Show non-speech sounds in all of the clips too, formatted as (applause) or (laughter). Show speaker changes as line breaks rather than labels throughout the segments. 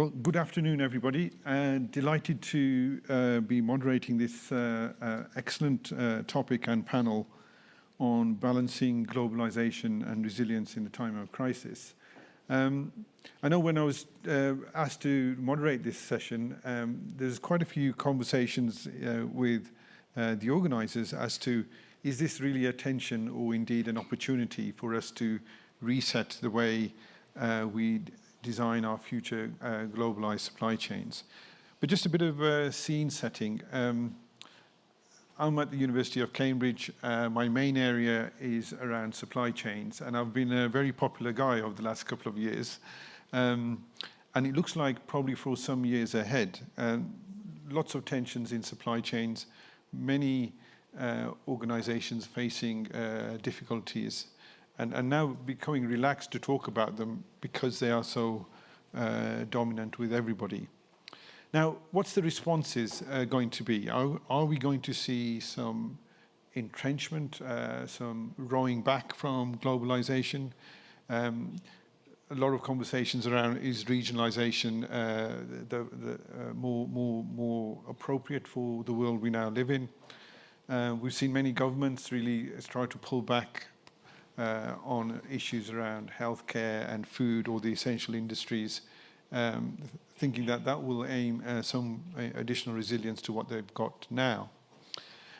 Well, good afternoon, everybody. Uh, delighted to uh, be moderating this uh, uh excellent uh, topic and panel on balancing globalization and resilience in the time of crisis. Um, I know when I was uh, asked to moderate this session, um, there's quite a few conversations with the organizers as to is this really a tension or indeed an opportunity for us to reset the way we design our future uh, globalized supply chains. But just a bit of a scene setting. Um, I'm at the University of Cambridge. Uh, my main area is around supply chains, and I've been a very popular guy over the last couple of years. Um, and it looks like probably for some years ahead. Um, lots of tensions in supply chains, many uh, organizations facing uh, difficulties and, and now becoming relaxed to talk about them because they are so uh, dominant with everybody. Now, what's the responses uh, going to be? Are, are, we going to see some entrenchment, uh, some rowing back from globalization? Um, a lot of conversations around is regionalization uh, the, the uh, more, more, more appropriate for the world we now live in. Uh, we've seen many governments really try to pull back uh, on issues around healthcare and food or the essential industries, um, thinking that that will aim uh, some uh, additional resilience to what they've got now.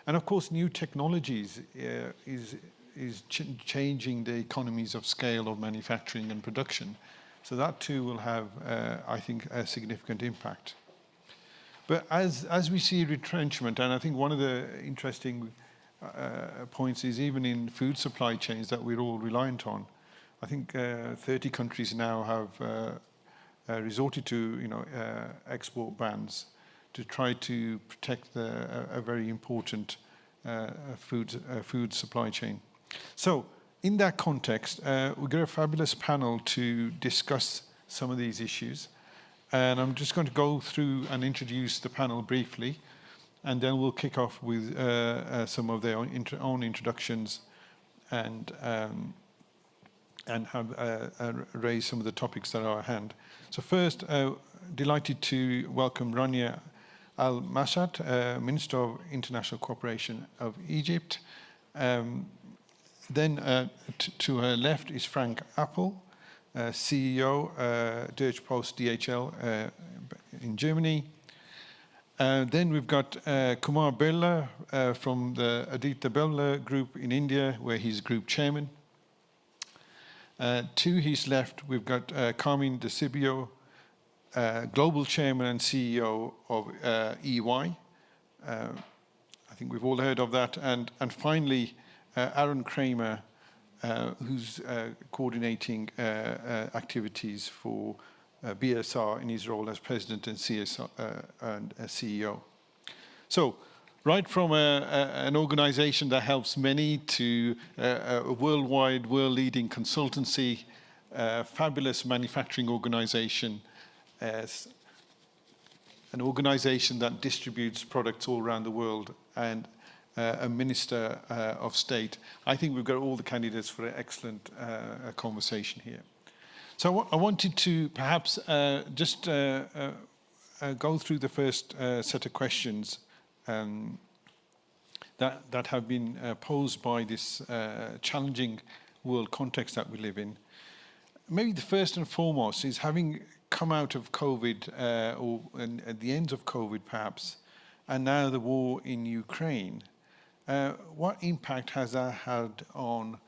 And of course, new technologies uh, is, is ch changing the economies of scale of manufacturing and production. So that too will have, uh, I think, a significant impact. But as, as we see retrenchment, and I think one of the interesting uh, points is even in food supply chains that we're all reliant on. I think uh, 30 countries now have uh, uh resorted to you know, uh, export bans to try to protect the, a, very important uh, food, food supply chain. So in that context, we've got a fabulous panel to discuss some of these issues. And I'm just going to go through and introduce the panel briefly and then we'll kick off with uh, uh, some of their own, own introductions and um, and have uh, uh, raise some of the topics that are at hand. So first, uh, delighted to welcome Rania Al Mashat, uh, Minister of International Cooperation of Egypt. Um, then to her left is Frank Appel, CEO, Deutsche Post DHL in Germany. Uh, then we've got uh, Kumar Birla uh, from the Aditya Birla Group in India, where he's group chairman. Uh, to his left, we've got uh, Carmine Di Sibio, uh, global chairman and CEO of EY. I think we've all heard of that. And, and finally, Aron Cramer, who's coordinating activities for BSR in his role as president and, CSR, uh, and CEO. So right from a, a, an organization that helps many to a, a worldwide, world-leading consultancy, fabulous manufacturing organization, an organization that distributes products all around the world and uh, a minister uh, of state. I think we've got all the candidates for an excellent uh, conversation here. So I wanted to perhaps uh, just uh, uh, uh, go through the first uh, set of questions um, that, that have been posed by this challenging world context that we live in. Maybe the first and foremost is having come out of COVID, or at the end of COVID perhaps, and now the war in Ukraine, what impact has that had on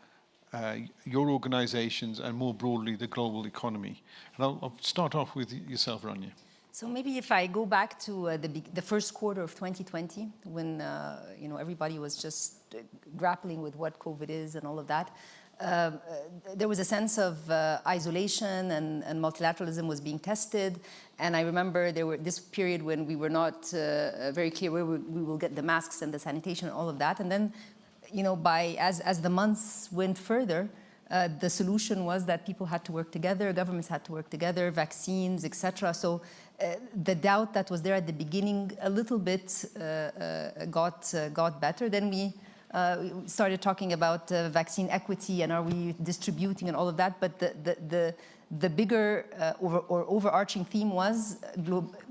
uh, your organizations and more broadly the global economy. And I'll, I'll start off with yourself, Rania.
So maybe if I go back to uh, the, the first quarter of 2020, when uh, you know everybody was just uh, grappling with what COVID is and all of that, uh, uh, there was a sense of uh, isolation and, and, multilateralism was being tested. And I remember there were this period when we were not very clear where we, we, will get the masks and the sanitation and all of that. And then you know, by as, as the months went further, uh, the solution was that people had to work together, governments had to work together, vaccines, etc. So uh, the doubt that was there at the beginning a little bit uh, uh got, uh, got better. Then we uh, started talking about vaccine equity and are we distributing and all of that. But the, the, the, the bigger over, or overarching theme was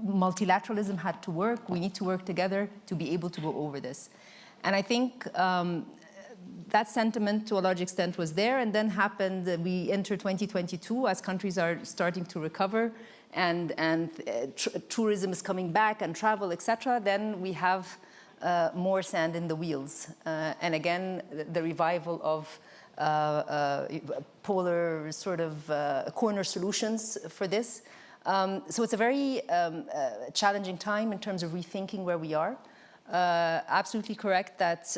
multilateralism had to work. We need to work together to be able to go over this. And I think um, that sentiment to a large extent was there and then happened, we enter 2022 as countries are starting to recover and, and uh, tourism is coming back and travel, etc. Then we have uh, more sand in the wheels. Uh, and again, the, the revival of uh, uh, polar sort of uh, corner solutions for this. Um, so it's a very um, challenging time in terms of rethinking where we are. Absolutely correct that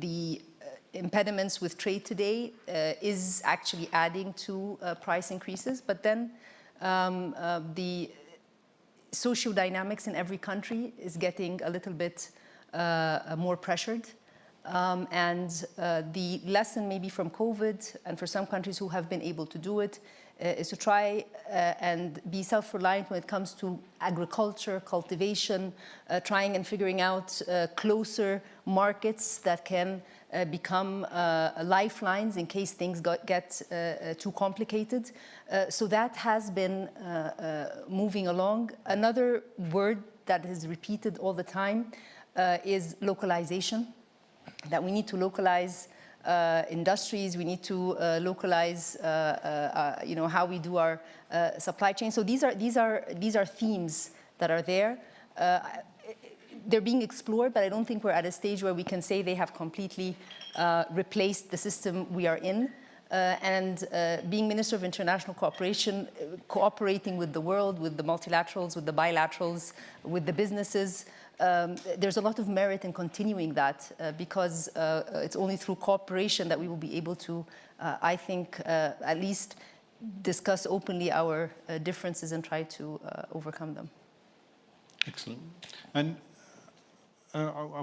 the impediments with trade today uh, is actually adding to uh, price increases, but then um, uh, the social dynamics in every country is getting a little bit more pressured. Um, and uh, the lesson maybe from COVID and for some countries who have been able to do it uh, is to try uh, and be self-reliant when it comes to agriculture, cultivation, uh, trying and figuring out uh, closer markets that can uh, become lifelines in case things got, get too complicated. so that has been moving along. Another word that is repeated all the time is localization that we need to localize uh, industries, we need to uh, localize, uh, uh, uh you know, how we do our uh, supply chain. So these are, these are, these are themes that are there. they're being explored, but I don't think we're at a stage where we can say they have completely replaced the system we are in. and being Minister of International Cooperation, cooperating with the world, with the multilaterals, with the bilaterals, with the businesses, um, there's a lot of merit in continuing that uh, because uh, it's only through cooperation that we will be able to, uh, I think, uh, at least discuss openly our uh, differences and try to uh, overcome them.
Excellent. And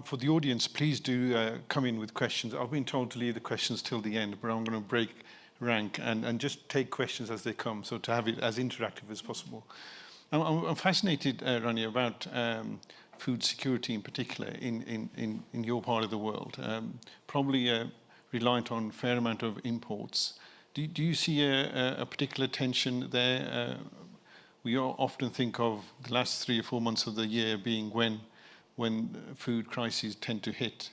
for the audience, please do come in with questions. I've been told to leave the questions till the end, but I'm going to break rank and, and just take questions as they come, so to have it as interactive as possible. I'm, I'm fascinated, Rania, about um, food security in particular in, in, in, in your part of the world, um, probably uh, reliant on a fair amount of imports. Do, do you see a, a particular tension there? Uh, we often think of the last three or four months of the year being when, when food crises tend to hit.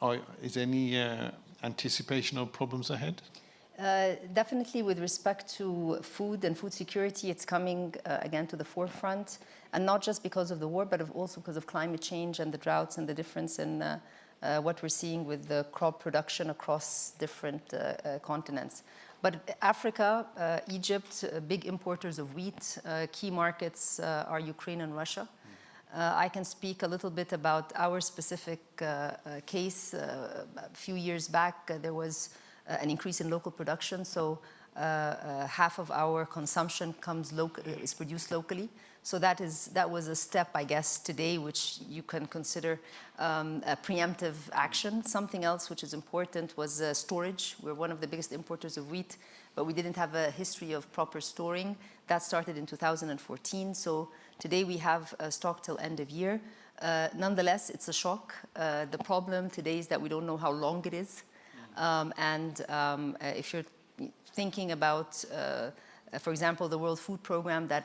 Are, is any uh, anticipation of problems ahead?
Uh, definitely with respect to food and food security, it's coming uh, again to the forefront. And not just because of the war, but also because of climate change and the droughts and the difference in uh, uh what we're seeing with the crop production across different uh, continents. But Africa, Egypt, big importers of wheat, key markets are Ukraine and Russia. I can speak a little bit about our specific case. a few years back, there was uh, an increase in local production. So uh, uh, half of our consumption comes is produced locally. So that is that was a step, I guess, today, which you can consider um, a preemptive action. Something else which is important was uh, storage. We're one of the biggest importers of wheat, but we didn't have a history of proper storing. That started in 2014. So today we have a stock till end of year. Uh, nonetheless, it's a shock. Uh, the problem today is that we don't know how long it is. Um, and um, uh, if you're thinking about, uh, for example, the World Food Program that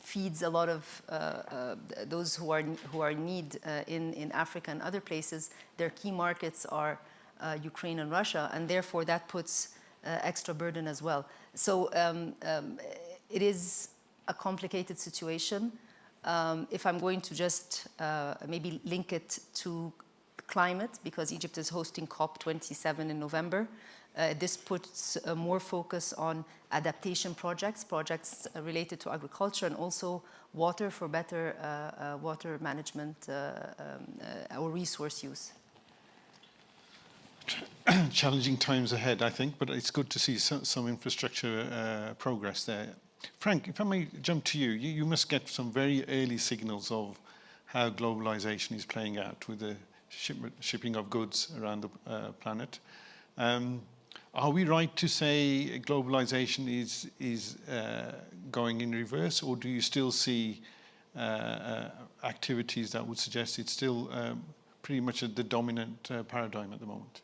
feeds a lot of uh, uh, those who are, who are in need uh, in, in Africa and other places, their key markets are uh, Ukraine and Russia, and therefore that puts extra burden as well. So um, um, it is a complicated situation. Um, if I'm going to just maybe link it to climate because Egypt is hosting COP27 in November. Uh, this puts uh, more focus on adaptation projects, projects uh, related to agriculture and also water for better uh, uh, water management uh, um, or resource use. (coughs)
Challenging times ahead, I think, but it's good to see some, some infrastructure progress there. Frank, if I may jump to you, you, you must get some very early signals of how globalization is playing out with the shipping of goods around the uh, planet. Um, are we right to say globalization is, is uh, going in reverse, or do you still see uh, uh activities that would suggest it's still um, pretty much the dominant uh, paradigm at the moment?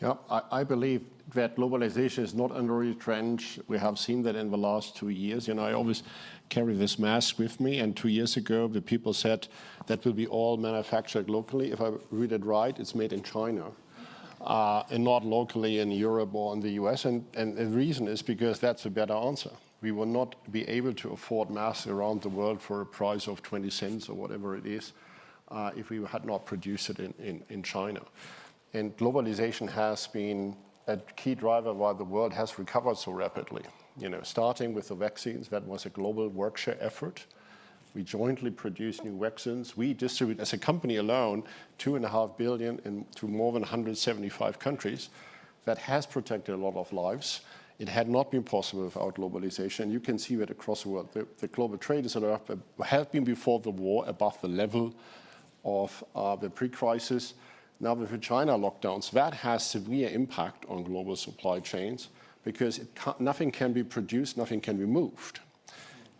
Yeah, I, believe that globalization is not under retrench. We have seen that in the last two years. You know, I always carry this mask with me, and two years ago, the people said that will be all manufactured locally. If I read it right, it's made in China. Uh, and not locally in Europe or in the US. And, and the reason is because that's a better answer. We will not be able to afford masks around the world for a price of 20 cents or whatever it is uh, if we had not produced it in, in, in China. And globalization has been a key driver why the world has recovered so rapidly. You know, starting with the vaccines, that was a global workshare effort. We jointly produce new vaccines. We distribute, as a company alone, two and a half billion in, to more than 175 countries. That has protected a lot of lives. It had not been possible without globalization. You can see that across the world. The, the global trade is have been before the war above the level of uh, the pre-crisis. Now with the China lockdowns, that has severe impact on global supply chains because nothing can be produced, nothing can be moved.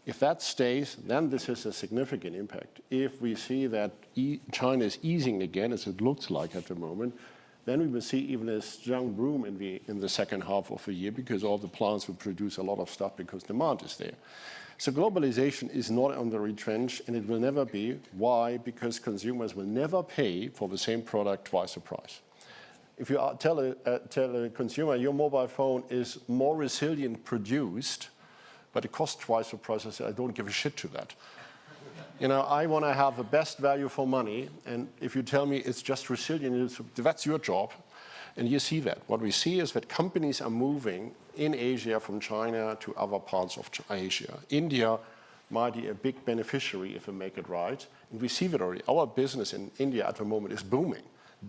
If that stays, then this has a significant impact. If we see that e China is easing again, as it looks like at the moment, then we will see even a strong boom in the, in the second half of the year because all the plants will produce a lot of stuff because demand is there. So globalization is not on the retrench and it will never be. Why? Because consumers will never pay for the same product twice the price. If you tell a, uh, tell a consumer your mobile phone is more resilient produced, but it costs twice the price, I say, I don't give a shit to that. You know, I want to have the best value for money, and if you tell me it's just resilient, that's your job. And you see that. What we see is that companies are moving in Asia from China to other parts of Asia. India might be a big beneficiary if we make it right. And we see that already. Our business in India at the moment is booming.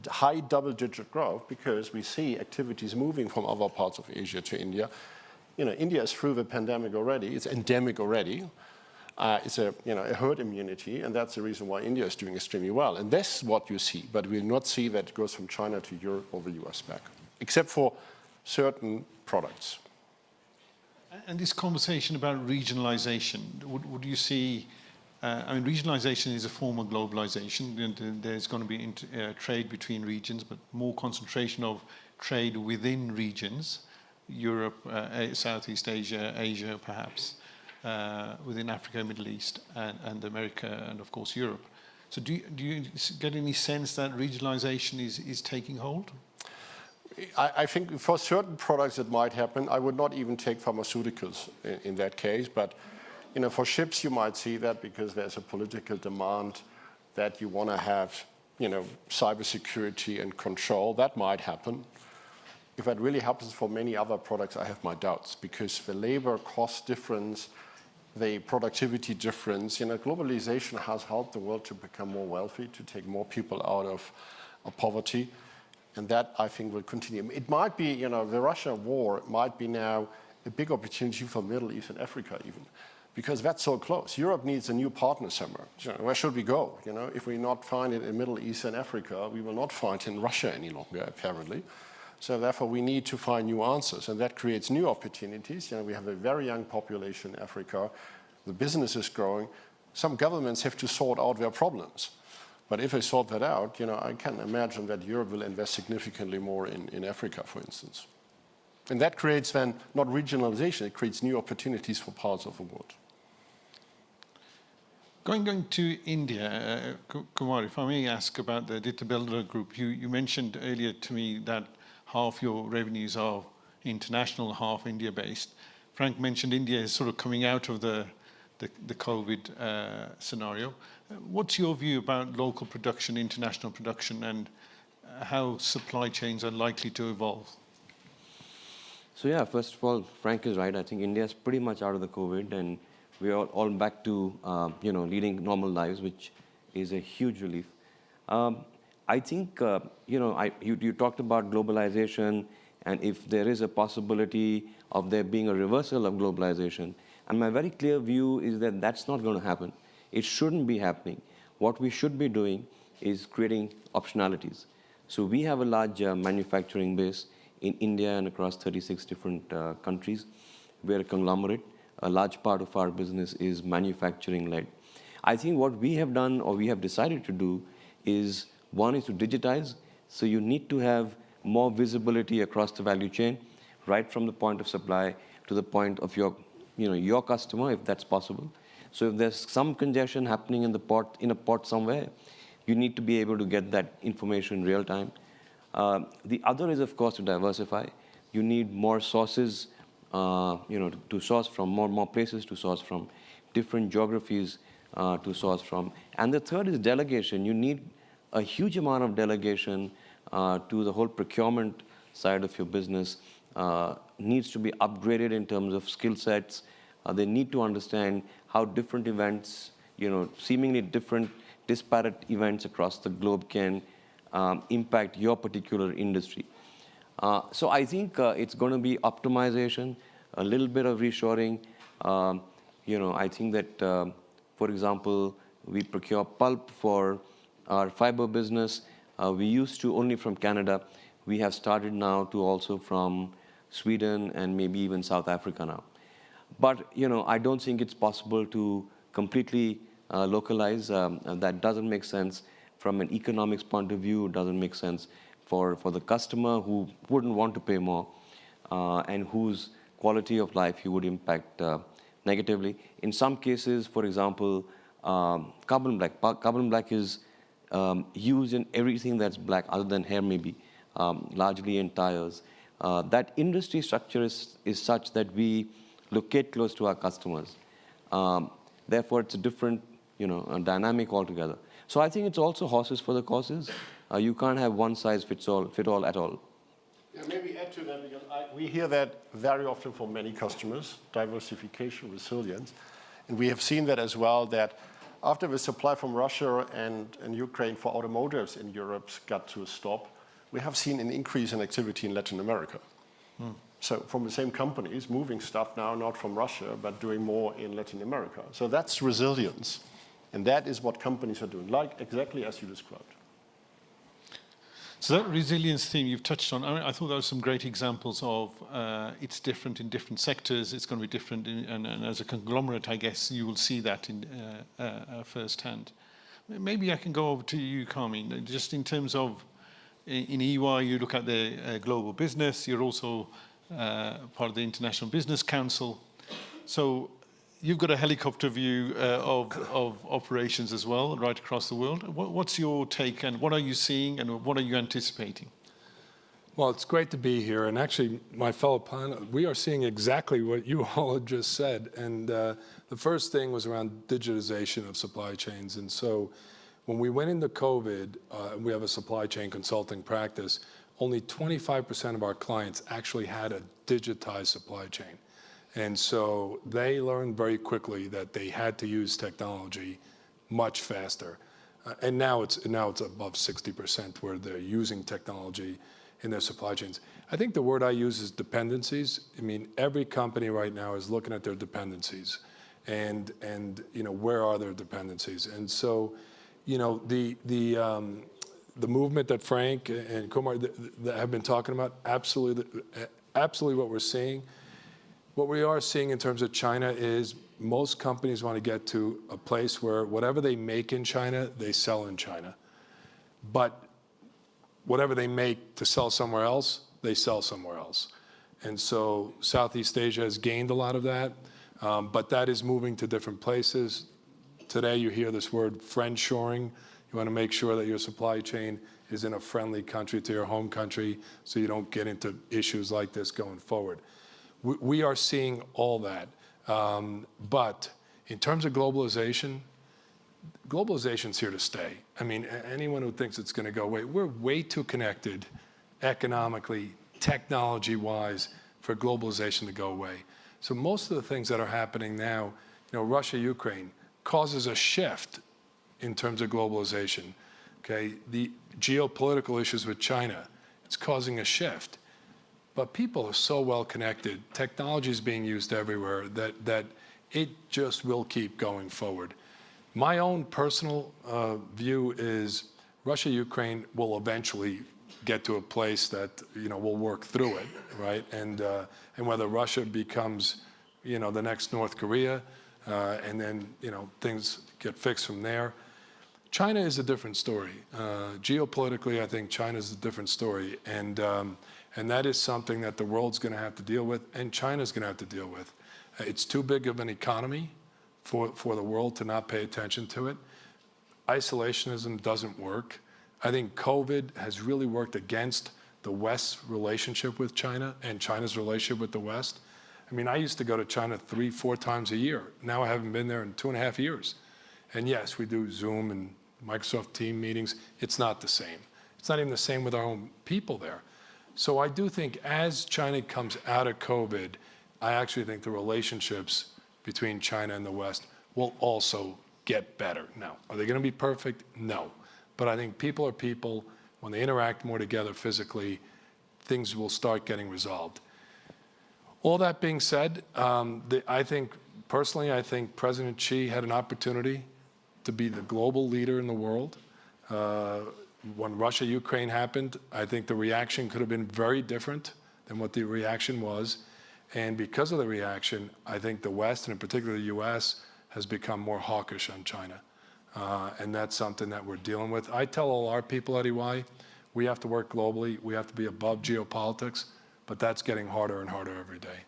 High double-digit growth because we see activities moving from other parts of Asia to India. You know, India is through the pandemic already. It's endemic already. Uh, it's a, you know, a herd immunity, and that's the reason why India is doing extremely well. And that's what you see, but we will not see that it goes from China to Europe or the US back, except for certain products.
And this conversation about regionalization, would, would you see, uh, I mean, regionalization is a form of globalization, and there's going to be uh, trade between regions, but more concentration of trade within regions, Europe, uh, Southeast Asia, Asia perhaps Uh, within Africa, Middle East, and, and America, and of course Europe. So do you, do you get any sense that regionalization is, is taking hold?
I, I, think for certain products it might happen. I would not even take pharmaceuticals in, in, that case, but you know, for ships you might see that because there's a political demand that you want to have, you know, cybersecurity and control. That might happen. If that really happens for many other products, I have my doubts because the labor cost difference the productivity difference. You know, globalization has helped the world to become more wealthy, to take more people out of, of poverty. And that, I think, will continue. It might be, you know, the Russia war might be now a big opportunity for Middle East and Africa even, because that's so close. Europe needs a new partner somewhere. Where should we go? You know, if we not find it in Middle East and Africa, we will not find it in Russia any longer, apparently. So therefore, we need to find new answers, and that creates new opportunities. You know, we have a very young population in Africa. The business is growing. Some governments have to sort out their problems. But if they sort that out, you know, I can imagine that Europe will invest significantly more in, in Africa, for instance. And that creates then not regionalization, it creates new opportunities for parts of the world.
Going, going to India, uh, Kumar, if I may ask about the Aditya Birla Group, you, you mentioned earlier to me that half your revenues are international, half India-based. Frank mentioned India is sort of coming out of the, the, COVID uh, scenario. What's your view about local production, international production, and how supply chains are likely to evolve?
So yeah, first of all, Frank is right. I think India is pretty much out of the COVID, and we are all back to uh, you know leading normal lives, which is a huge relief. Um, I think, uh, you know, I, you, you talked about globalization and if there is a possibility of there being a reversal of globalization. And my very clear view is that that's not going to happen. It shouldn't be happening. What we should be doing is creating optionalities. So we have a large uh, manufacturing base in India and across 36 different uh, countries. We're a conglomerate. A large part of our business is manufacturing led. I think what we have done or we have decided to do is one is to digitize. So you need to have more visibility across the value chain, right from the point of supply to the point of your, you know, your customer, if that's possible. So if there's some congestion happening in the port, in a port somewhere, you need to be able to get that information in real time. Uh, the other is, of course, to diversify. You need more sources, uh, you know, to, to, source from, more, more places to source from, different geographies uh, to source from. And the third is delegation. You need a huge amount of delegation uh, to the whole procurement side of your business. Uh, needs to be upgraded in terms of skill sets. Uh, they need to understand how different events, you know, seemingly different, disparate events across the globe can um, impact your particular industry. Uh, so I think uh, it's going to be optimization, a little bit of reshoring. Um, you know, I think that, uh, for example, we procure pulp for our fiber business. Uh, we used to only from Canada. We have started now to also from Sweden and maybe even South Africa now. But you know, I don't think it's possible to completely uh, localize. Um, that doesn't make sense from an economics point of view. Doesn't make sense for, for the customer who wouldn't want to pay more uh, and whose quality of life you would impact uh, negatively. In some cases, for example, um, carbon black. Carbon black is um, used in everything that's black other than hair maybe, um, largely in tires. Uh, that industry structure is, is such that we locate close to our customers. Um, therefore, it's a different you know, dynamic altogether. So I think it's also horses for the courses. Uh, you can't have one size fits all, fit all at all.
Yeah, maybe add to that because I, we hear that very often from many customers, diversification, resilience. And we have seen that as well that after the supply from Russia and, and Ukraine for automotives in Europe got to a stop, we have seen an increase in activity in Latin America. Hmm. So from the same companies, moving stuff now not from Russia, but doing more in Latin America. So that's resilience. And that is what companies are doing, like exactly as you described.
So that resilience theme you've touched on, I, mean, I thought there were some great examples of uh, it's different in different sectors, it's going to be different, in, and, and, as a conglomerate, I guess you will see that in uh, uh, firsthand. Maybe I can go over to you, Carmine, just in terms of in EY, you look at the uh, global business, you're also uh, part of the International Business Council. So you've got a helicopter view uh, of, of operations as well, right across the world. What, what's your take and what are you seeing and what are you anticipating?
Well, it's great to be here. And actually, my fellow panel, we are seeing exactly what you (laughs) all just said. And uh, the first thing was around digitization of supply chains. And so when we went into COVID, uh, we have a supply chain consulting practice, only 25% of our clients actually had a digitized supply chain. And so they learned very quickly that they had to use technology much faster. Uh, and now it's, now it's above 60% where they're using technology in their supply chains. I think the word I use is dependencies. I mean, every company right now is looking at their dependencies and, and you know, where are their dependencies? And so you know, the, the, um, the movement that Frank and Kumar have been talking about, absolutely, absolutely what we're seeing. What we are seeing in terms of China is most companies want to get to a place where whatever they make in China, they sell in China. But whatever they make to sell somewhere else, they sell somewhere else. And so Southeast Asia has gained a lot of that, um, but that is moving to different places. Today you hear this word friendshoring. You want to make sure that your supply chain is in a friendly country to your home country so you don't get into issues like this going forward. We, we are seeing all that. Um, but in terms of globalization, globalization's here to stay. I mean, anyone who thinks it's going to go away, we're way too connected economically, technology-wise, for globalization to go away. So most of the things that are happening now, you know, Russia, Ukraine, causes a shift in terms of globalization. Okay, the geopolitical issues with China, it's causing a shift. But people are so well connected, technology is being used everywhere that, that it just will keep going forward. My own personal uh, view is Russia, Ukraine will eventually get to a place that, you know, will work through it, right? And, uh, and whether Russia becomes, you know, the next North Korea, uh, and then you know things get fixed from there. China is a different story. Uh, geopolitically, I think China is a different story. And, um, and that is something that the world's going to have to deal with, and China's going to have to deal with. It's too big of an economy for, for the world to not pay attention to it. Isolationism doesn't work. I think COVID has really worked against the West's relationship with China and China's relationship with the West. I mean, I used to go to China three, four times a year. Now I haven't been there in two and a half years. And yes, we do Zoom and Microsoft Team meetings. It's not the same. It's not even the same with our own people there. So I do think as China comes out of COVID, I actually think the relationships between China and the West will also get better. Now, are they going to be perfect? No. But I think people are people. When they interact more together physically, things will start getting resolved. All that being said, um, I think, personally, I think President Xi had an opportunity to be the global leader in the world. Uh, when Russia-Ukraine happened, I think the reaction could have been very different than what the reaction was. And because of the reaction, I think the West, and in particular the US, has become more hawkish on China. Uh, and that's something that we're dealing with. I tell all our people at EY, we have to work globally, we have to be above geopolitics, but that's getting harder and harder every day.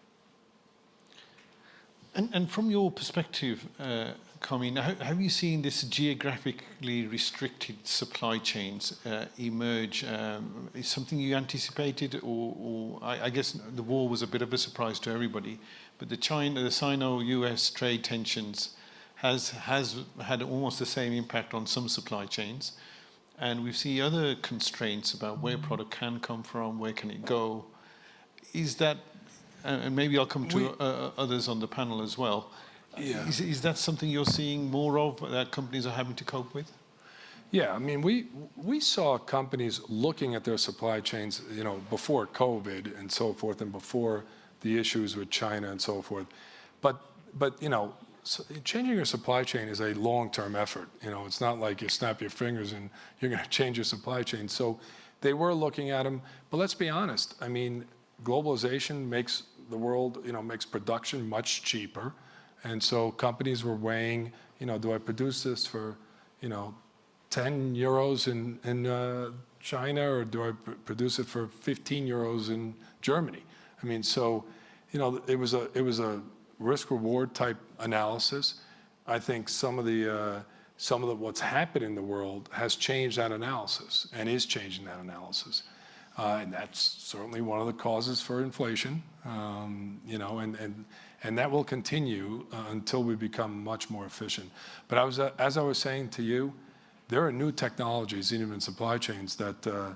And, and from your perspective, uh, Carmine, have you seen this geographically restricted supply chains uh, emerge? Um, is something you anticipated, or, or I, I, guess the war was a bit of a surprise to everybody, but the China, the Sino-US trade tensions has has had almost the same impact on some supply chains, and we see other constraints about where product can come from, where can it go, is that, and maybe I'll come to we, uh, others on the panel as well. Yeah. Is, is that something you're seeing more of that companies are having to cope with?
Yeah, I mean, we we saw companies looking at their supply chains, you know, before COVID and so forth, and before the issues with China and so forth. But but you know, so changing your supply chain is a long-term effort. You know, it's not like you snap your fingers and you're going (laughs) to change your supply chain. So they were looking at them, but let's be honest. I mean, globalization makes the world, you know, makes production much cheaper. And so companies were weighing, you know, do I produce this for, you know, 10 euros in, in uh, China or do I pr produce it for 15 euros in Germany? I mean, so, you know, it was a, it was a risk reward type analysis. I think some of the, uh, some of the, what's happened in the world has changed that analysis and is changing that analysis. Uh, and that's certainly one of the causes for inflation, um, you know, and, and, and that will continue uh, until we become much more efficient. But I was, uh, as I was saying to you, there are new technologies, even in supply chains, that, uh,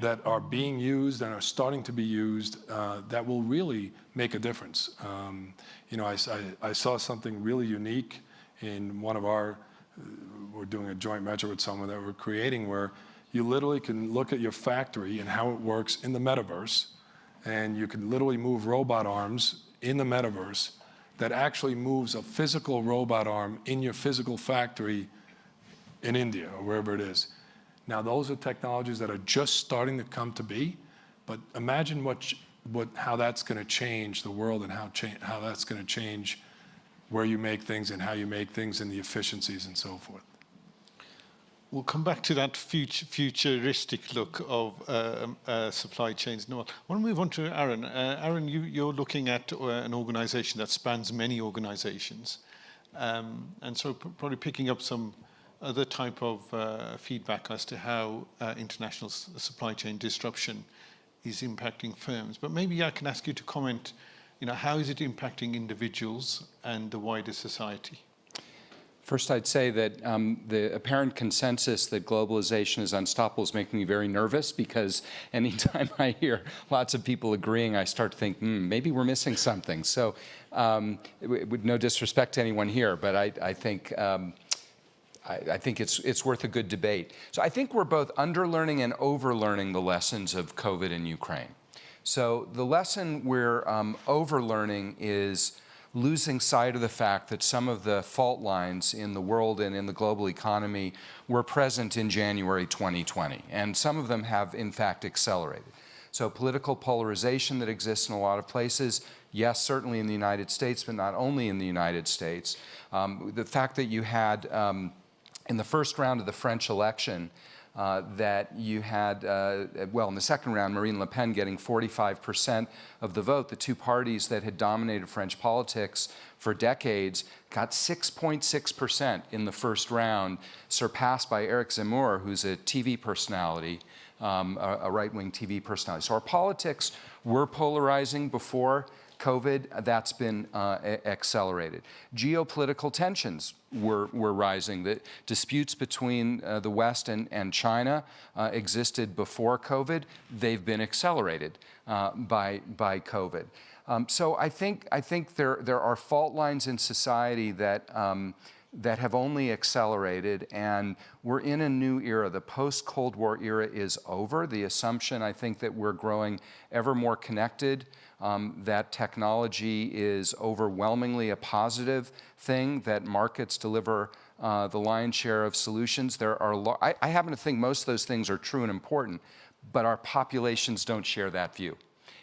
that are being used and are starting to be used uh, that will really make a difference. Um, you know, I, I, I, saw something really unique in one of our, uh, we're doing a joint venture with someone that we're creating where you literally can look at your factory and how it works in the metaverse, and you can literally move robot arms in the metaverse that actually moves a physical robot arm in your physical factory in India or wherever it is. Now, those are technologies that are just starting to come to be, but imagine what, what, how that's going to change the world and how, how that's going to change where you make things and how you make things and the efficiencies and so forth.
We'll come back to that future, futuristic look of uh, uh, supply chains. No, I want to move on to Aron. Uh, Aron, you, are looking at uh, an organization that spans many organizations. Um, and so probably picking up some other type of uh, feedback as to how uh, international supply chain disruption is impacting firms. But maybe I can ask you to comment, you know, how is it impacting individuals and the wider society?
First, I'd say that um, the apparent consensus that globalization is unstoppable is making me very nervous because (laughs) anytime I hear lots of people agreeing, I start to think, hmm, maybe we're missing something. So, um, with no disrespect to anyone here, but I, I think um, I, think it's it's worth a good debate. So I think we're both underlearning and overlearning the lessons of COVID in Ukraine. So the lesson we're um, overlearning is losing sight of the fact that some of the fault lines in the world and in the global economy were present in January 2020, and some of them have in fact accelerated. So political polarization that exists in a lot of places, yes, certainly in the United States, but not only in the United States. Um, the fact that you had um, in the first round of the French election, uh, that you had, uh, well, in the second round, Marine Le Pen getting 45% of the vote. The two parties that had dominated French politics for decades got 6.6% in the first round, surpassed by Eric Zemmour, who's a TV personality, um, a, a right-wing TV personality. So our politics were polarizing before. COVID, that's been uh, accelerated. Geopolitical tensions were, were rising. The disputes between uh, the West and, and China uh, existed before COVID. They've been accelerated uh, by, by COVID. Um, so I think, I think there, there are fault lines in society that, um, that have only accelerated, and we're in a new era. The post-Cold War era is over. The assumption, I think, that we're growing ever more connected, um, that technology is overwhelmingly a positive thing, that markets deliver uh, the lion's share of solutions. There are, I, I happen to think most of those things are true and important, but our populations don't share that view.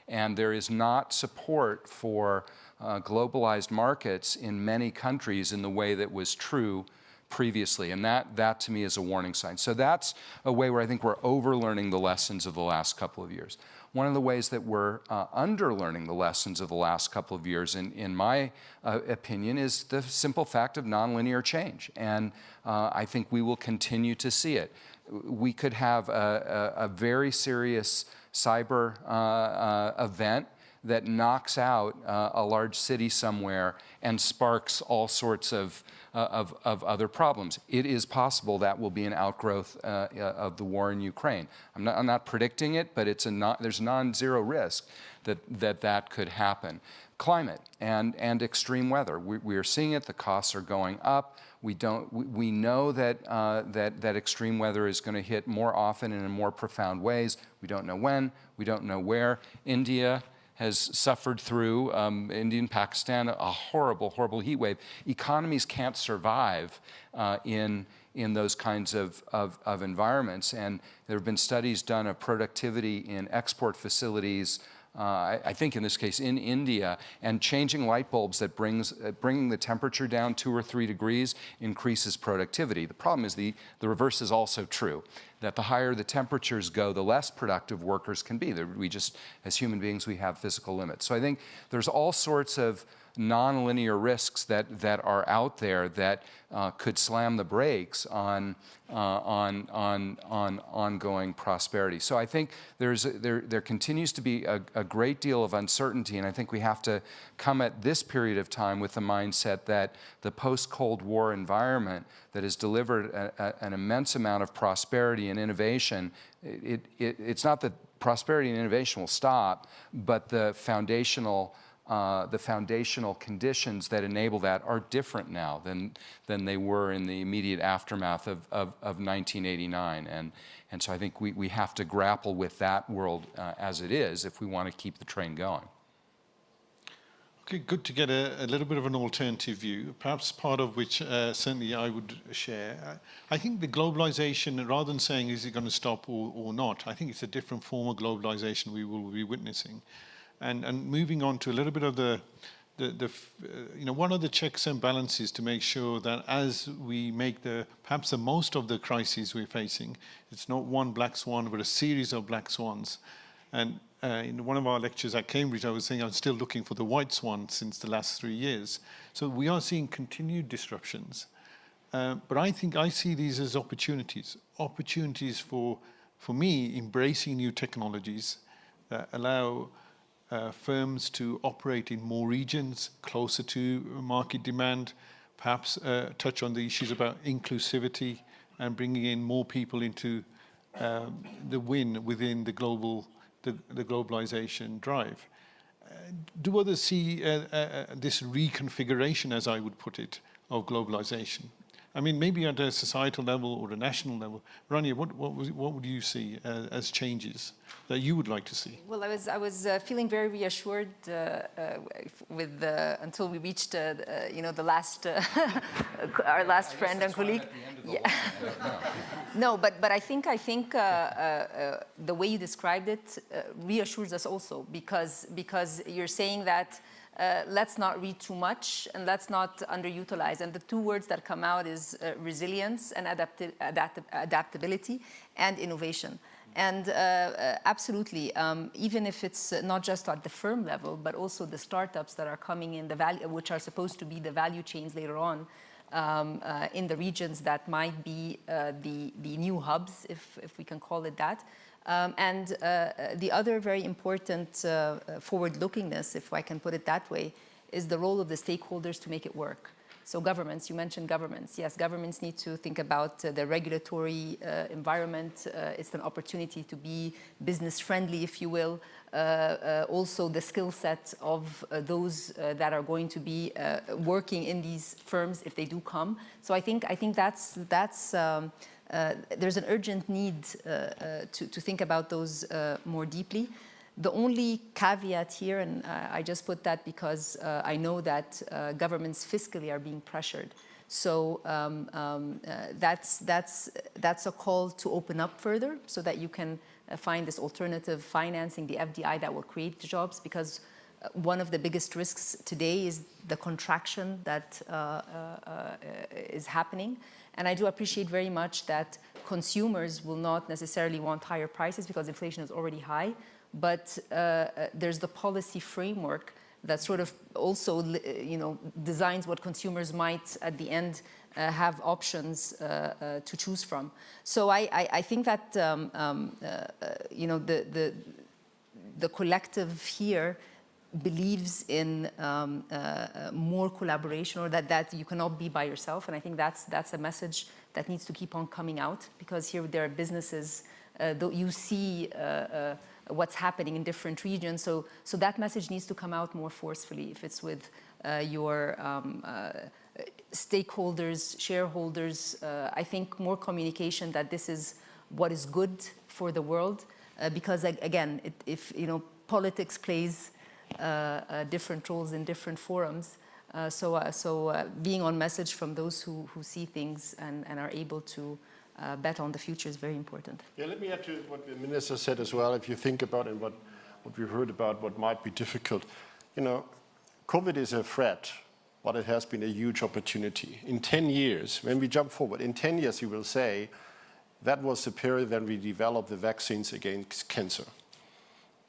And there is not support for uh, globalized markets in many countries in the way that was true previously. And that, that to me is a warning sign. So that's a way where I think we're overlearning the lessons of the last couple of years. One of the ways that we're uh, underlearning the lessons of the last couple of years, in, in my uh, opinion, is the simple fact of nonlinear change. And uh, I think we will continue to see it. We could have a, a, a very serious cyber uh, uh, event that knocks out uh, a large city somewhere and sparks all sorts of, uh, of, of, other problems. It is possible that will be an outgrowth uh, uh of the war in Ukraine. I'm not, I'm not predicting it, but it's a not, there's non-zero risk that, that that could happen. Climate and, and extreme weather. We, we are seeing it, the costs are going up. We, don't, we, we know that, uh, that, that extreme weather is going to hit more often and in more profound ways. We don't know when, we don't know where. India, has suffered through, um, India and Pakistan, a horrible, horrible heat wave. Economies can't survive uh, in, in those kinds of, of, of, environments. And there have been studies done of productivity in export facilities uh, I, I, think in this case in India, and changing light bulbs that brings, uh, bringing the temperature down two or three degrees increases productivity. The problem is the, the reverse is also true, that the higher the temperatures go, the less productive workers can be. We just, as human beings, we have physical limits. So I think there's all sorts of nonlinear risks that, that are out there that uh, could slam the brakes on, uh, on, on, on ongoing prosperity. So I think there's, there, there continues to be a, a great deal of uncertainty, and I think we have to come at this period of time with the mindset that the post-Cold War environment that has delivered a, a, an immense amount of prosperity and innovation, it, it, it's not that prosperity and innovation will stop, but the foundational uh, the foundational conditions that enable that are different now than, than they were in the immediate aftermath of, of, of 1989. And, and so I think we, we have to grapple with that world uh, as it is if we want to keep the train going.
Okay, good to get a, a, little bit of an alternative view, perhaps part of which uh, certainly I would share. I, think the globalization, rather than saying is it going to stop or, or not, I think it's a different form of globalization we will be witnessing. And, and moving on to a little bit of the, the, the uh, you know, one of the checks and balances to make sure that as we make the, perhaps the most of the crises we're facing, it's not one black swan, but a series of black swans. And uh, in one of our lectures at Cambridge, I was saying I'm still looking for the white swan since the last three years. So we are seeing continued disruptions. Uh, but I think I see these as opportunities, opportunities for, for me, embracing new technologies that allow firms to operate in more regions closer to market demand, perhaps uh, touch on the issues about inclusivity and bringing in more people into um, the win within the global the, the globalization drive. Uh, do others see uh, uh, this reconfiguration, as I would put it, of globalization? I mean, maybe at a societal level or a national level. Rania, what, what, was, what would you see uh, as changes that you would like to see?
Well, I was, I was uh, feeling very reassured uh, uh with until we reached, uh, you know, the last, uh, (laughs) our last friend and colleague. Yeah. (laughs) no, but, but I think, I think the way you described it reassures us also because, because you're saying that uh, let's not read too much and let's not underutilize. And the two words that come out is uh, resilience and adapti adapt adaptability and innovation. And uh, uh, absolutely, um, even if it's not just at the firm level, but also the startups that are coming in, the value, which are supposed to be the value chains later on, um, uh, in the regions that might be uh, the, the new hubs, if, if we can call it that. Um, and uh, the other very important uh, forward-lookingness, if I can put it that way, is the role of the stakeholders to make it work. So governments, you mentioned governments. Yes, governments need to think about uh, the regulatory uh, environment. Uh, it's an opportunity to be business friendly, if you will. Uh, uh, also the skill set of uh, those that are going to be working in these firms if they do come. So I think, I think that's, that's um, there's an urgent need to, to think about those more deeply. The only caveat here, and uh, I just put that because uh, I know that uh, governments fiscally are being pressured. So um, um, uh, that's, that's, that's a call to open up further so that you can uh, find this alternative financing, the FDI that will create jobs because uh, one of the biggest risks today is the contraction that is happening. And I do appreciate very much that consumers will not necessarily want higher prices because inflation is already high but uh, uh, there's the policy framework that sort of also, uh, you know, designs what consumers might at the end uh, have options uh, uh, to choose from. So I, I, I think that, um, um, you know, the, the, the collective here believes in um, more collaboration or that, that you cannot be by yourself. And I think that's, that's a message that needs to keep on coming out because here there are businesses, though you see what's happening in different regions. So, so that message needs to come out more forcefully if it's with uh, your um, uh, stakeholders, shareholders. Uh, I think more communication that this is what is good for the world uh, because again, it, if you know politics plays uh, uh, Uh, uh, different roles in different forums. Uh, so so being on message from those who, who see things and, and are able to uh, bet on the future is very important.
Yeah, let me add to what the minister said as well. If you think about and what, what we heard about what might be difficult, you know, COVID is a threat, but it has been a huge opportunity. In 10 years, when we jump forward, in 10 years you will say, that was the period when we developed the vaccines against cancer.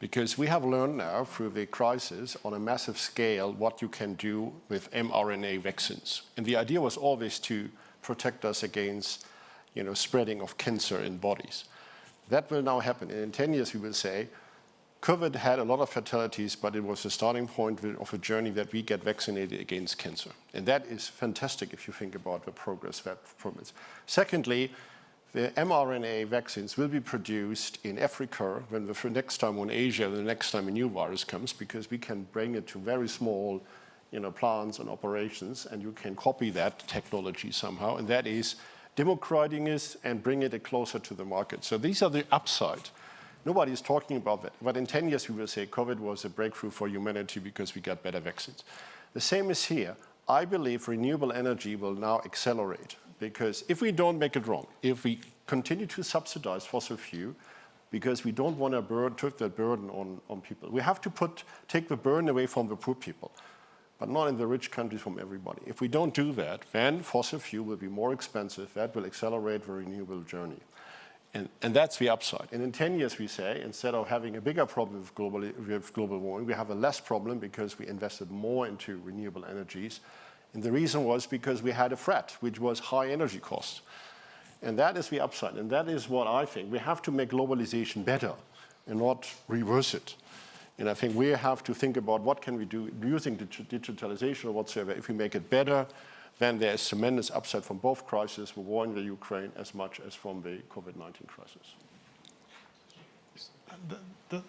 Because we have learned now through the crisis on a massive scale what you can do with mRNA vaccines. And the idea was always to protect us against you know, spreading of cancer in bodies. That will now happen. And in 10 years, we will say, COVID had a lot of fatalities, but it was the starting point of a journey that we get vaccinated against cancer. And that is fantastic if you think about the progress that promise. Secondly, the mRNA vaccines will be produced in Africa when the next time on Asia, the next time a new virus comes, because we can bring it to very small you know, plants and operations, and you can copy that technology somehow, and that is democratizing it and bring it closer to the market. So these are the upside. Nobody is talking about that. But in 10 years, we will say COVID was a breakthrough for humanity because we got better vaccines. The same is here. I believe renewable energy will now accelerate because if we don't make it wrong, if we continue to subsidize fossil fuel, because we don't want to put that burden on, on people. We have to put, take the burden away from the poor people but not in the rich countries from everybody. If we don't do that, then fossil fuel will be more expensive. That will accelerate the renewable journey. And, and that's the upside. And in 10 years, we say, instead of having a bigger problem with global, with global warming, we have a less problem because we invested more into renewable energies. And the reason was because we had a threat, which was high energy costs. And that is the upside. And that is what I think. We have to make globalization better and not reverse it. And I think we have to think about what can we do using digitalization or whatsoever. If we make it better, then there is tremendous upside from both crises, the war in the Ukraine, as much as from the COVID-19 crisis.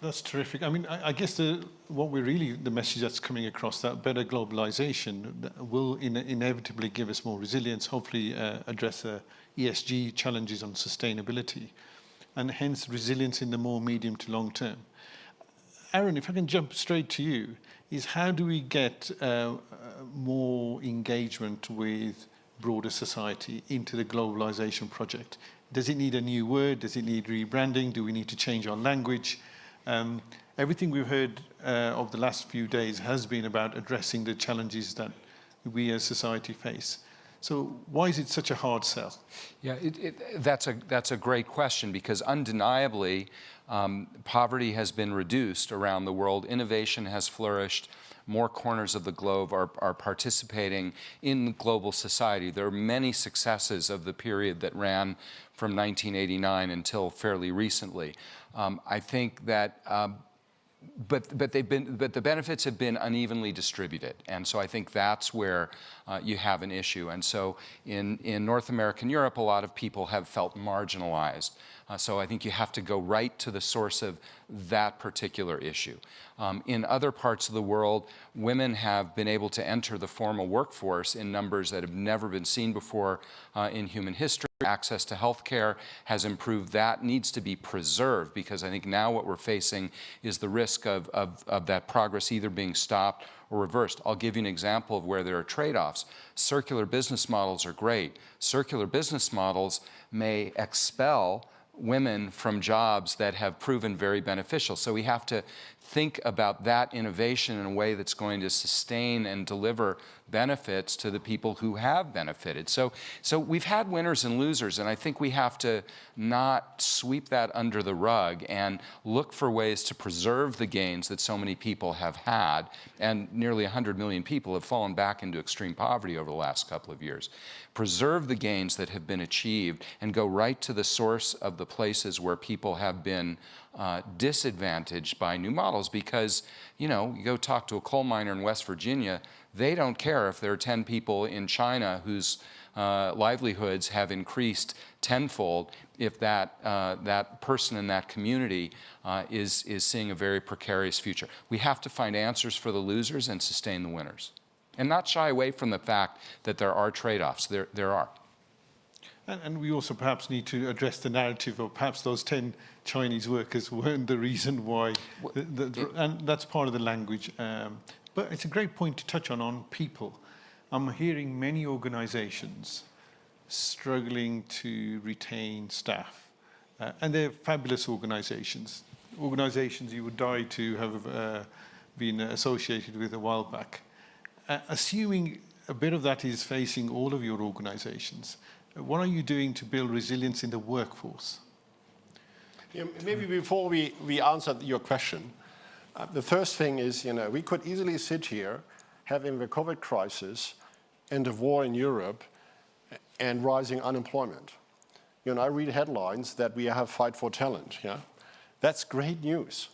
That's terrific. I mean, I, I guess the, what we're really, the message that's coming across, that better globalization will in, inevitably give us more resilience, hopefully uh, address uh, ESG challenges on sustainability, and hence resilience in the more medium to long term. Aron, if I can jump straight to you, is how do we get uh, more engagement with broader society into the globalization project? Does it need a new word? Does it need rebranding? Do we need to change our language? Um, everything we've heard uh, of the last few days has been about addressing the challenges that we as society face. So why is it such a hard sell?
Yeah, it, it, that's, a, that's a great question because undeniably um, poverty has been reduced around the world. Innovation has flourished. More corners of the globe are, are participating in global society. There are many successes of the period that ran from 1989 until fairly recently. Um, I think that um, but but they've been but the benefits have been unevenly distributed, and so I think that's where uh, you have an issue. And so in in North America and Europe, a lot of people have felt marginalized. Uh, so I think you have to go right to the source of that particular issue. Um, in other parts of the world, women have been able to enter the formal workforce in numbers that have never been seen before uh, in human history. Access to health care has improved. That needs to be preserved because I think now what we're facing is the risk of, of, of that progress either being stopped or reversed. I'll give you an example of where there are trade-offs. Circular business models are great. Circular business models may expel women from jobs that have proven very beneficial. So we have to think about that innovation in a way that's going to sustain and deliver benefits to the people who have benefited. So, so we've had winners and losers, and I think we have to not sweep that under the rug and look for ways to preserve the gains that so many people have had, and nearly 100 million people have fallen back into extreme poverty over the last couple of years. Preserve the gains that have been achieved and go right to the source of the places where people have been uh, disadvantaged by new models because, you know, you go talk to a coal miner in West Virginia, they don't care if there are 10 people in China whose uh, livelihoods have increased tenfold if that, uh, that person in that community uh, is, is seeing a very precarious future. We have to find answers for the losers and sustain the winners. And not shy away from the fact that there are trade-offs. There, there are.
And, and, we also perhaps need to address the narrative of perhaps those 10 Chinese workers (laughs) weren't the reason why, the, the, and that's part of the language. Um, but it's a great point to touch on, on people. I'm hearing many organizations struggling to retain staff. Uh, and they're fabulous organizations, organizations you would die to have uh, been associated with a while back. Uh, assuming a bit of that is facing all of your organizations, what are you doing to build resilience in the workforce?
Yeah, maybe before we, we answer your question, uh, the first thing is, you know, we could easily sit here having the COVID crisis and the war in Europe and rising unemployment. You know, I read headlines that we have fight for talent, yeah? That's great news.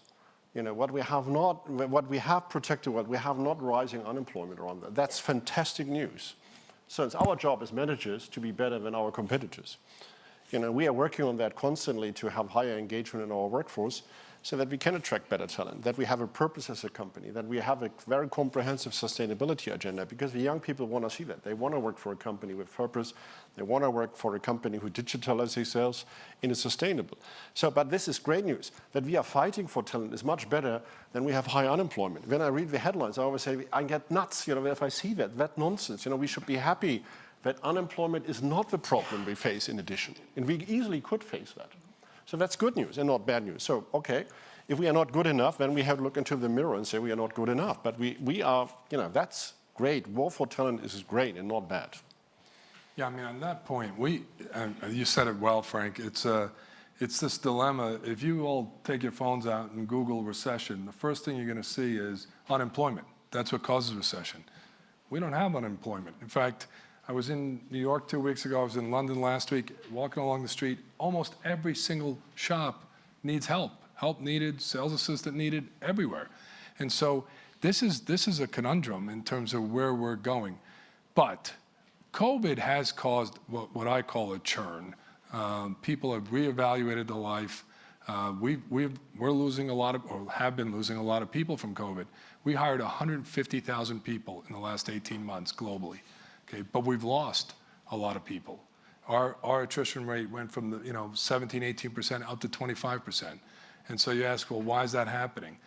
You know, what we have not, what we have protected, what we have not rising unemployment around that. That's fantastic news. So it's our job as managers to be better than our competitors. You know, we are working on that constantly to have higher engagement in our workforce so that we can attract better talent, that we have a purpose as a company, that we have a very comprehensive sustainability agenda because the young people want to see that. They want to work for a company with purpose. They want to work for a company who digitalizes themselves and is sustainable. So, but this is great news. That we are fighting for talent is much better than we have high unemployment. When I read the headlines, I always say, I get nuts, you know, if I see that, that nonsense. You know, we should be happy that unemployment is not the problem we face in addition. And we easily could face that. So that's good news and not bad news. So, okay, if we are not good enough, then we have to look into the mirror and say we are not good enough. But we, we are, you know, that's great. War for talent is great and not bad.
Yeah, I mean, on that point, we, and you said it well, Frank, it's, uh, it's this dilemma. If you all take your phones out and Google recession, the first thing you're going to see is unemployment. That's what causes recession. We don't have unemployment. In fact, I was in New York two weeks ago. I was in London last week, walking along the street. Almost every single shop needs help. Help needed, sales assistant needed, everywhere. And so this is, this is a conundrum in terms of where we're going. But COVID has caused what, what I call a churn. Um, people have reevaluated the life. Uh, we, we are losing a lot of, or have been losing a lot of people from COVID. We hired 150,000 people in the last 18 months globally okay? But we've lost a lot of people. Our, our attrition rate went from the, you know, 17, 18% up to 25%. And so you ask, well, why is that happening?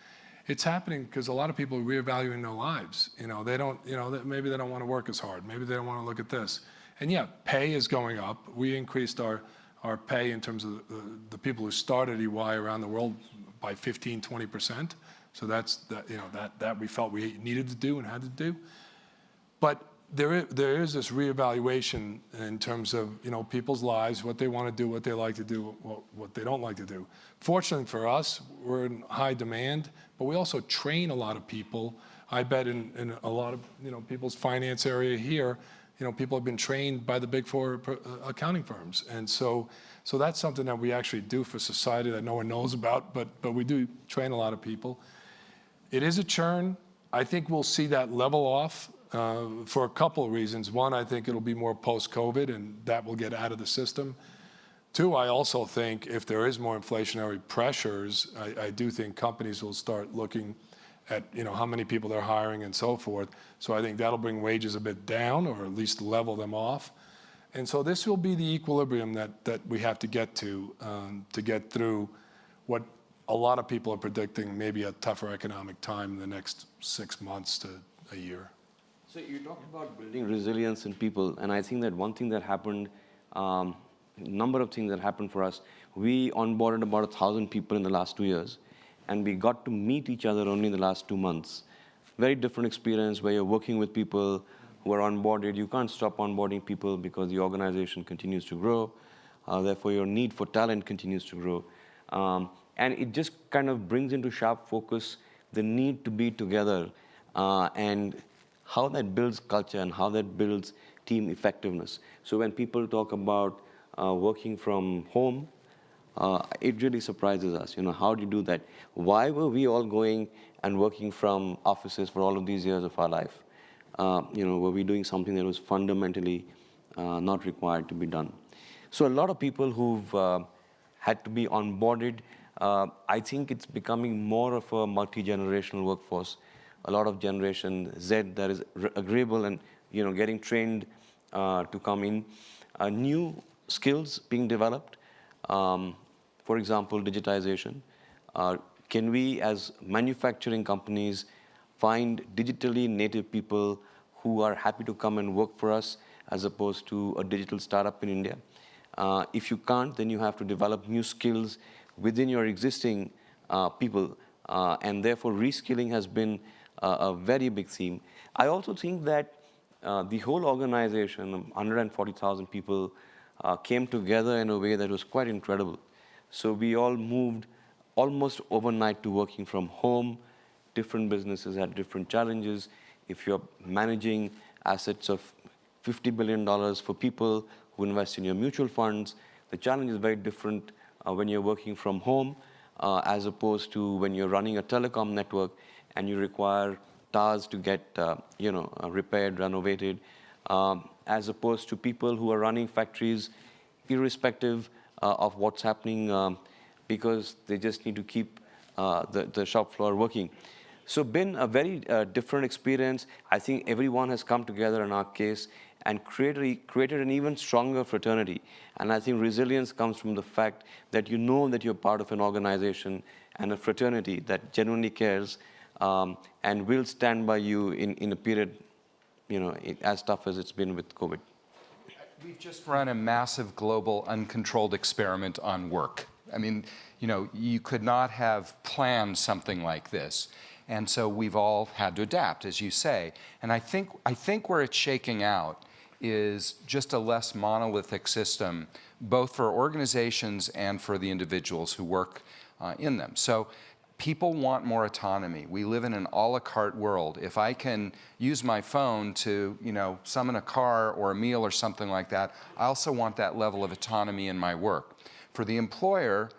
It's happening because a lot of people are reevaluating their lives. You know, they don't, you know, maybe they don't want to work as hard. Maybe they don't want to look at this. And yeah, pay is going up. We increased our, our pay in terms of the, the people who started EY around the world by 15, 20%. So that's, that, you know, that, that we felt we needed to do and had to do. But there is, there is this reevaluation in terms of you know people's lives, what they want to do, what they like to do, what, what they don't like to do. Fortunately for us, we're in high demand, but we also train a lot of people. I bet in, in a lot of you know people's finance area here, you know people have been trained by the big four uh, accounting firms, and so so that's something that we actually do for society that no one knows about, but but we do train a lot of people. It is a churn. I think we'll see that level off uh, for a couple of reasons. One, I think it'll be more post-COVID, and that will get out of the system. Two, I also think if there is more inflationary pressures, I, I do think companies will start looking at you know how many people they're hiring and so forth. So I think that'll bring wages a bit down, or at least level them off. And so this will be the equilibrium that that we have to get to um, to get through what a lot of people are predicting maybe a tougher economic time in the next six months to a year.
So you talked about building resilience in people, and I think that one thing that happened, um, number of things that happened for us. We onboarded about a thousand people in the last two years, and we got to meet each other only in the last two months. Very different experience where you're working with people who are onboarded. You can't stop onboarding people because the organization continues to grow. Uh, therefore, your need for talent continues to grow. Um, and it just kind of brings into sharp focus the need to be together uh, and how that builds culture and how that builds team effectiveness. So when people talk about uh, working from home, uh, it really surprises us. You know, how do you do that? Why were we all going and working from offices for all of these years of our life? Uh, you know, were we doing something that was fundamentally uh, not required to be done? So a lot of people who've uh, had to be onboarded, uh, I think it's becoming more of a multi-generational workforce a lot of Generation Z that is agreeable and you know getting trained uh, to come in. Uh, new skills being developed. Um, for example, digitization. Uh, can we, as manufacturing companies, find digitally native people who are happy to come and work for us as opposed to a digital startup in India? Uh, if you can't, then you have to develop new skills within your existing uh, people. Uh, and therefore, reskilling has been a very big theme. I also think that uh, the whole organization, 140,000 people, uh, came together in a way that was quite incredible. So we all moved almost overnight to working from home. Different businesses had different challenges. If you're managing assets of $50 billion for people who invest in your mutual funds, the challenge is very different uh, when you're working from home uh, as opposed to when you're running a telecom network and you require towers to get, uh, you know, uh, repaired, renovated, um, as opposed to people who are running factories irrespective uh, of what's happening um, because they just need to keep uh, the, the shop floor working. So been a very uh, different experience. I think everyone has come together in our case and created, created an even stronger fraternity. And I think resilience comes from the fact that you know that you're part of an organization and a fraternity that genuinely cares um, and will stand by you in, in a period, you know, as tough as it's been with COVID.
We've just run a massive global uncontrolled experiment on work. I mean, you know, you could not have planned something like this. And so we've all had to adapt, as you say. And I think, I think where it's shaking out is just a less monolithic system, both for organizations and for the individuals who work uh, in them. So people want more autonomy. We live in an a la carte world. If I can use my phone to, you know, summon a car or a meal or something like that, I also want that level of autonomy in my work. For the employer,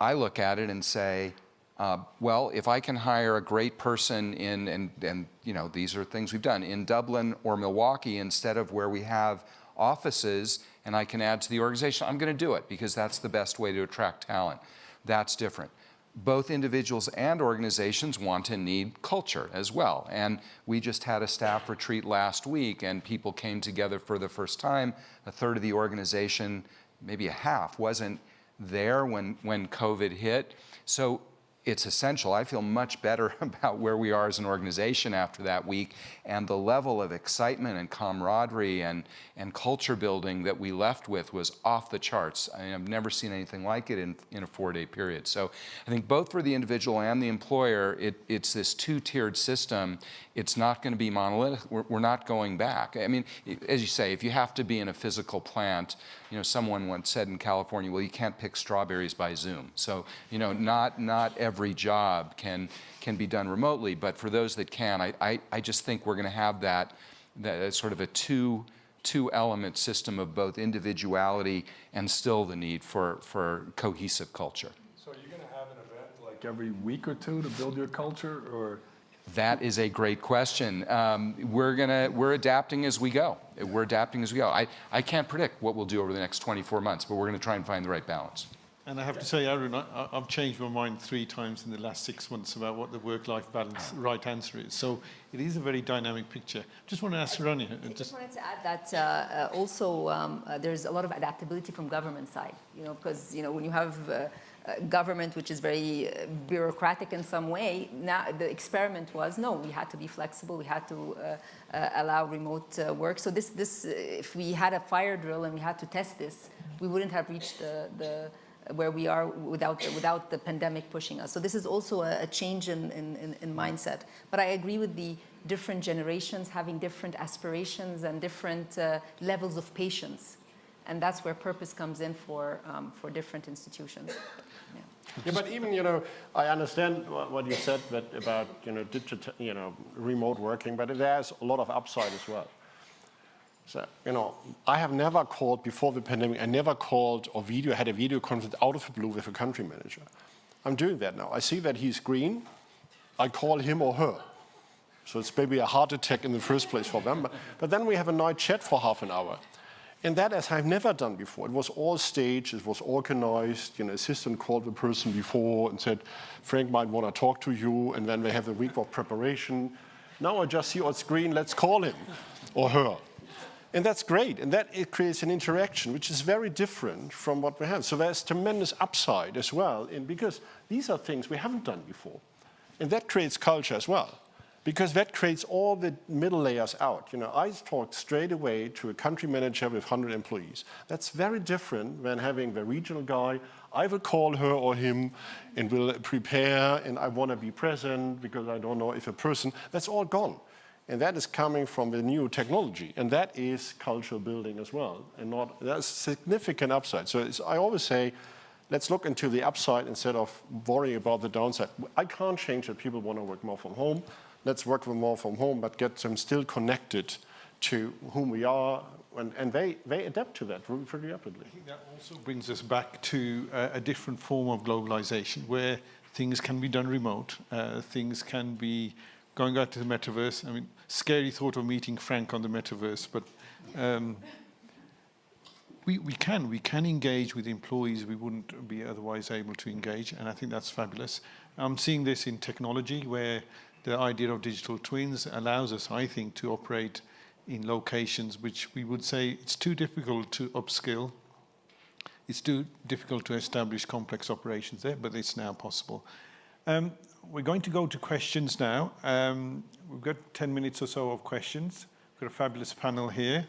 I look at it and say, uh, well, if I can hire a great person in, and, and you know, these are things we've done, in Dublin or Milwaukee instead of where we have offices and I can add to the organization, I'm going to do it because that's the best way to attract talent. That's different both individuals and organizations want and need culture as well. And we just had a staff retreat last week and people came together for the first time. A third of the organization, maybe a half, wasn't there when, when COVID hit. So it's essential. I feel much better (laughs) about where we are as an organization after that week and the level of excitement and camaraderie and, and culture building that we left with was off the charts. I mean, I've never seen anything like it in, in a four-day period. So I think both for the individual and the employer, it, it's this two-tiered system. It's not going to be monolithic. We're, we're not going back. I mean, as you say, if you have to be in a physical plant, you know, someone once said in California, well, you can't pick strawberries by Zoom. So, you know, not, not every job can, can be done remotely, but for those that can, I, I, I just think we're going to have that, that sort of a two, two element system of both individuality and still the need for, for cohesive culture.
So are you going to have an event like every week or two to build your culture, or?
That is a great question. Um, we're gonna we're adapting as we go. We're adapting as we go. I, I can't predict what we'll do over the next 24 months, but we're going to try and find the right balance.
And I have to say, Aaron, I, I've changed my mind three times in the last six months about what the work-life balance right answer is. So it is a very dynamic picture. Just want to ask Rania.
I just wanted to add that uh, uh, also um, uh, there's a lot of adaptability from government side, you know, because, you know, when you have uh, government which is very uh, bureaucratic in some way, now the experiment was, no, we had to be flexible, we had to uh, allow remote work. So this, this if we had a fire drill and we had to test this, we wouldn't have reached the, the where we are without the, without the pandemic pushing us. So this is also a, a change in, in, in, mindset. But I agree with the different generations having different aspirations and different uh, levels of patience. And that's where purpose comes in for, um, for different institutions.
Yeah. but even, you know, I understand what you said about, you know, digital, you know, remote working, but there's a lot of upside as well. So, you know, I have never called before the pandemic, I never called or video, had a video conference out of the blue with a country manager. I'm doing that now. I see that he's green, I call him or her. So it's maybe a heart attack in the first place for them. But, but then we have a night chat for half an hour. And that as I've never done before. It was all staged, it was organized, you know, assistant called the person before and said, Frank might want to talk to you, and then they have a week of preparation. Now I just see on screen, let's call him or her. And that's great, and that it creates an interaction which is very different from what we have. So there's tremendous upside as well, in, because these are things we haven't done before. And that creates culture as well, because that creates all the middle layers out. You know, I talk straight away to a country manager with 100 employees. That's very different than having the regional guy. I will call her or him and will prepare, and I want to be present because I don't know if a person, that's all gone. And that is coming from the new technology. And that is cultural building as well. And not, that's significant upside. So I always say, let's look into the upside instead of worrying about the downside. I can't change that people want to work more from home. Let's work with more from home, but get them still connected to whom we are. And, and they, they adapt to that pretty rapidly.
I think that also brings us back to a, a different form of globalization where things can be done remote, uh, things can be going out to the metaverse. I mean, scary thought of meeting Frank on the metaverse, but um, we, we can. We can engage with employees we wouldn't be otherwise able to engage, and I think that's fabulous. I'm seeing this in technology where the idea of digital twins allows us, I think, to operate in locations which we would say it's too difficult to upskill. It's too difficult to establish complex operations there, but it's now possible. Um, we're going to go to questions now. Um, we've got 10 minutes or so of questions. We've got a fabulous panel here.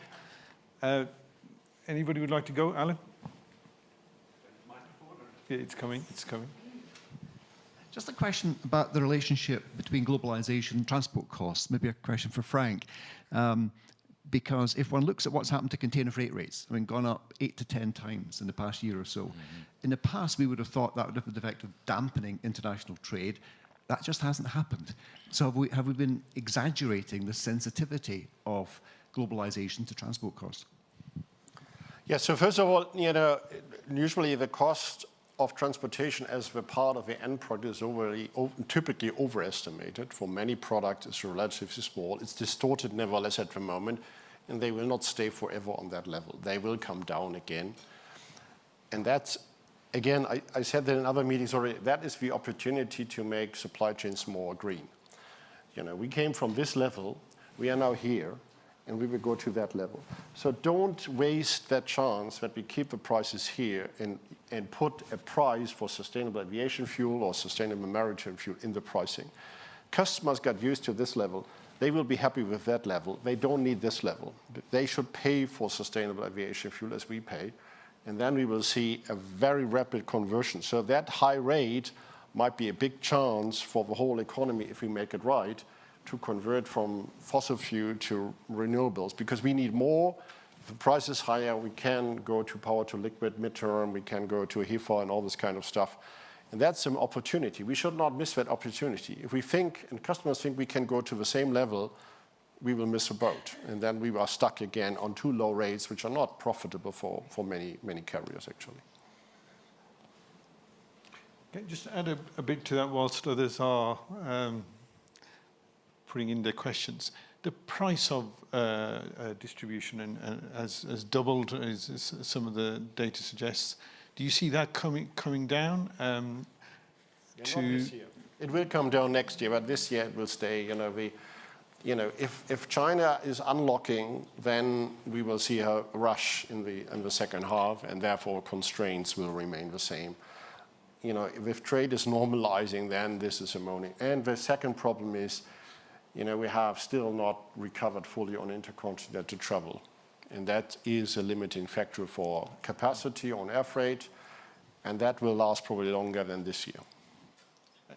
Uh, anybody would like to go, Alan? Yeah, it's coming, it's coming.
Just a question about the relationship between globalization and transport costs, maybe a question for Frank. Um, because if one looks at what's happened to container freight rates, I mean, gone up eight to 10 times in the past year or so. Mm -hmm. In the past, we would have thought that would have the effect of dampening international trade. That just hasn't happened. So have we, have we been exaggerating the sensitivity of globalization to transport costs?
Yeah, so first of all, you know, usually the cost of transportation as the part of the end product is overly, typically overestimated. For many products, it's relatively small. It's distorted nevertheless at the moment, and they will not stay forever on that level. They will come down again. And that's again, I, I, said that in other meetings already, that is the opportunity to make supply chains more green. You know, we came from this level, we are now here, and we will go to that level. So don't waste that chance that we keep the prices here and, and put a price for sustainable aviation fuel or sustainable maritime fuel in the pricing. Customers got used to this level. They will be happy with that level. They don't need this level. They should pay for sustainable aviation fuel as we pay, and then we will see a very rapid conversion. So that high rate might be a big chance for the whole economy if we make it right, to convert from fossil fuel to renewables because we need more. The price is higher. We can go to power to liquid midterm. We can go to HEFA and all this kind of stuff. And that's an opportunity. We should not miss that opportunity. If we think and customers think we can go to the same level, we will miss a boat. And then we are stuck again on too low rates, which are not profitable for, for many, many carriers, actually.
Okay, just add a, a bit to that whilst others are um, putting in their questions. The price of uh, uh, distribution and, and has, has doubled, as, as some of the data suggests. Do you see that coming coming down? Um, to
It will come down next year, but this year it will stay. You know, we, you know, if if China is unlocking, then we will see a rush in the in the second half, and therefore constraints will remain the same. You know, if trade is normalizing, then this is a money. And the second problem is you know, we have still not recovered fully on intercontinental travel. And that is a limiting factor for capacity on air freight, and that will last probably longer than this year.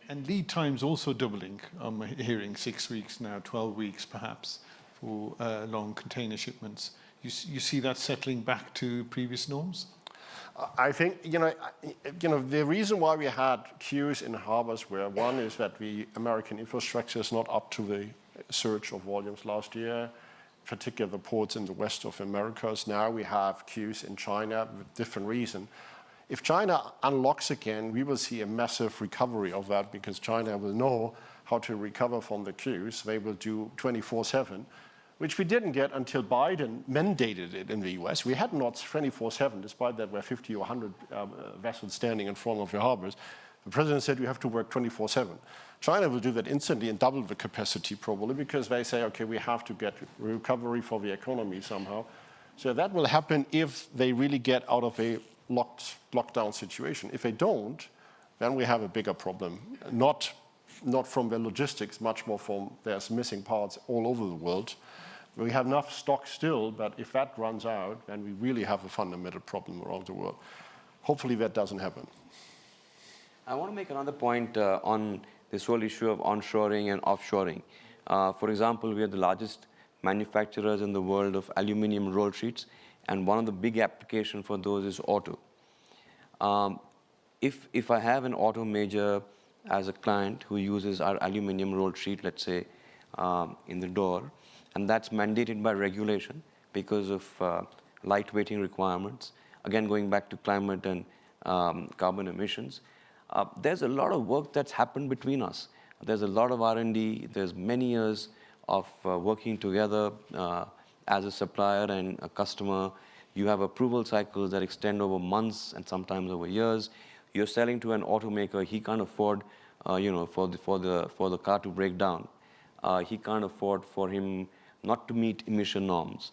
And lead times also doubling. I'm hearing six weeks now, 12 weeks perhaps, for uh, long container shipments. You, you see that settling back to previous norms?
I think, you know, you know, the reason why we had queues in harbors where one is that the American infrastructure is not up to the surge of volumes last year, particularly the ports in the west of Americas. Now we have queues in China with different reason. If China unlocks again, we will see a massive recovery of that because China will know how to recover from the queues. They will do 24 7 which we didn't get until Biden mandated it in the US. We had not 24-7, despite that were 50 or 100 um, uh, vessels standing in front of the harbors. The president said we have to work 24-7. China will do that instantly and double the capacity probably because they say, okay, we have to get recovery for the economy somehow. So that will happen if they really get out of a locked, lockdown situation. If they don't, then we have a bigger problem. Not, not from the logistics, much more from there's missing parts all over the world. We have enough stock still, but if that runs out, then we really have a fundamental problem around the world. Hopefully that doesn't happen.
I want to make another point uh, on this whole issue of onshoring and offshoring. Uh, for example, we are the largest manufacturers in the world of aluminum roll sheets, and one of the big applications for those is auto. Um, if, if I have an auto major as a client who uses our aluminum roll sheet, let's say, um, in the door, and that's mandated by regulation because of uh, lightweighting requirements. Again, going back to climate and um, carbon emissions, uh, there's a lot of work that's happened between us. There's a lot of R&D. There's many years of uh, working together uh, as a supplier and a customer. You have approval cycles that extend over months and sometimes over years. You're selling to an automaker. He can't afford, uh, you know, for the for the for the car to break down. Uh, he can't afford for him not to meet emission norms.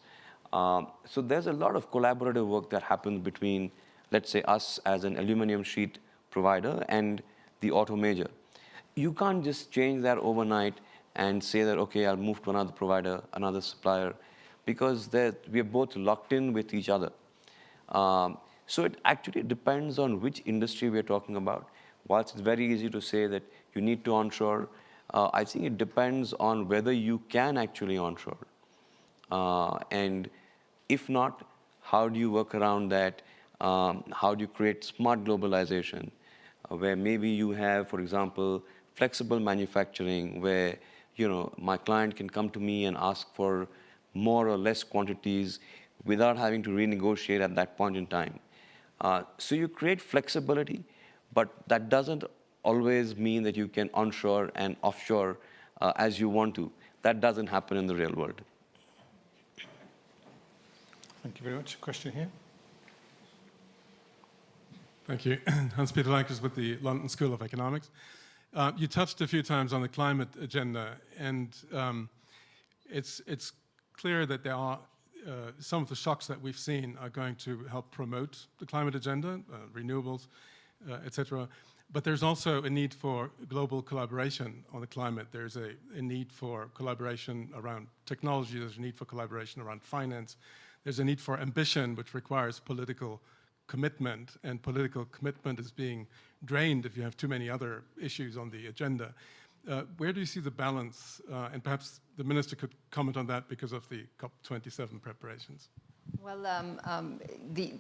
Um, so there's a lot of collaborative work that happens between, let's say, us as an aluminum sheet provider and the auto major. You can't just change that overnight and say that, okay, I'll move to another provider, another supplier, because we are both locked in with each other. Um, so it actually depends on which industry we're talking about. Whilst it's very easy to say that you need to onshore, uh, I think it depends on whether you can actually onshore. Uh, and if not, how do you work around that? Um, how do you create smart globalization, uh, where maybe you have, for example, flexible manufacturing, where you know my client can come to me and ask for more or less quantities without having to renegotiate at that point in time. Uh, so you create flexibility, but that doesn't always mean that you can onshore and offshore uh, as you want to. That doesn't happen in the real world.
Thank you very much. Question here.
Thank you. (clears throat) Hans-Peter Lankes with the London School of Economics. Uh, you touched a few times on the climate agenda, and um, it's, it's clear that there are uh, some of the shocks that we've seen are going to help promote the climate agenda, uh, renewables, uh, etc. But there's also a need for global collaboration on the climate. There's a, a, need for collaboration around technology. There's a need for collaboration around finance. There's a need for ambition, which requires political commitment. And political commitment is being drained if you have too many other issues on the agenda. Uh, where do you see the balance? Uh, and perhaps the minister could comment on that because of the COP27 preparations.
Well, um, um, the,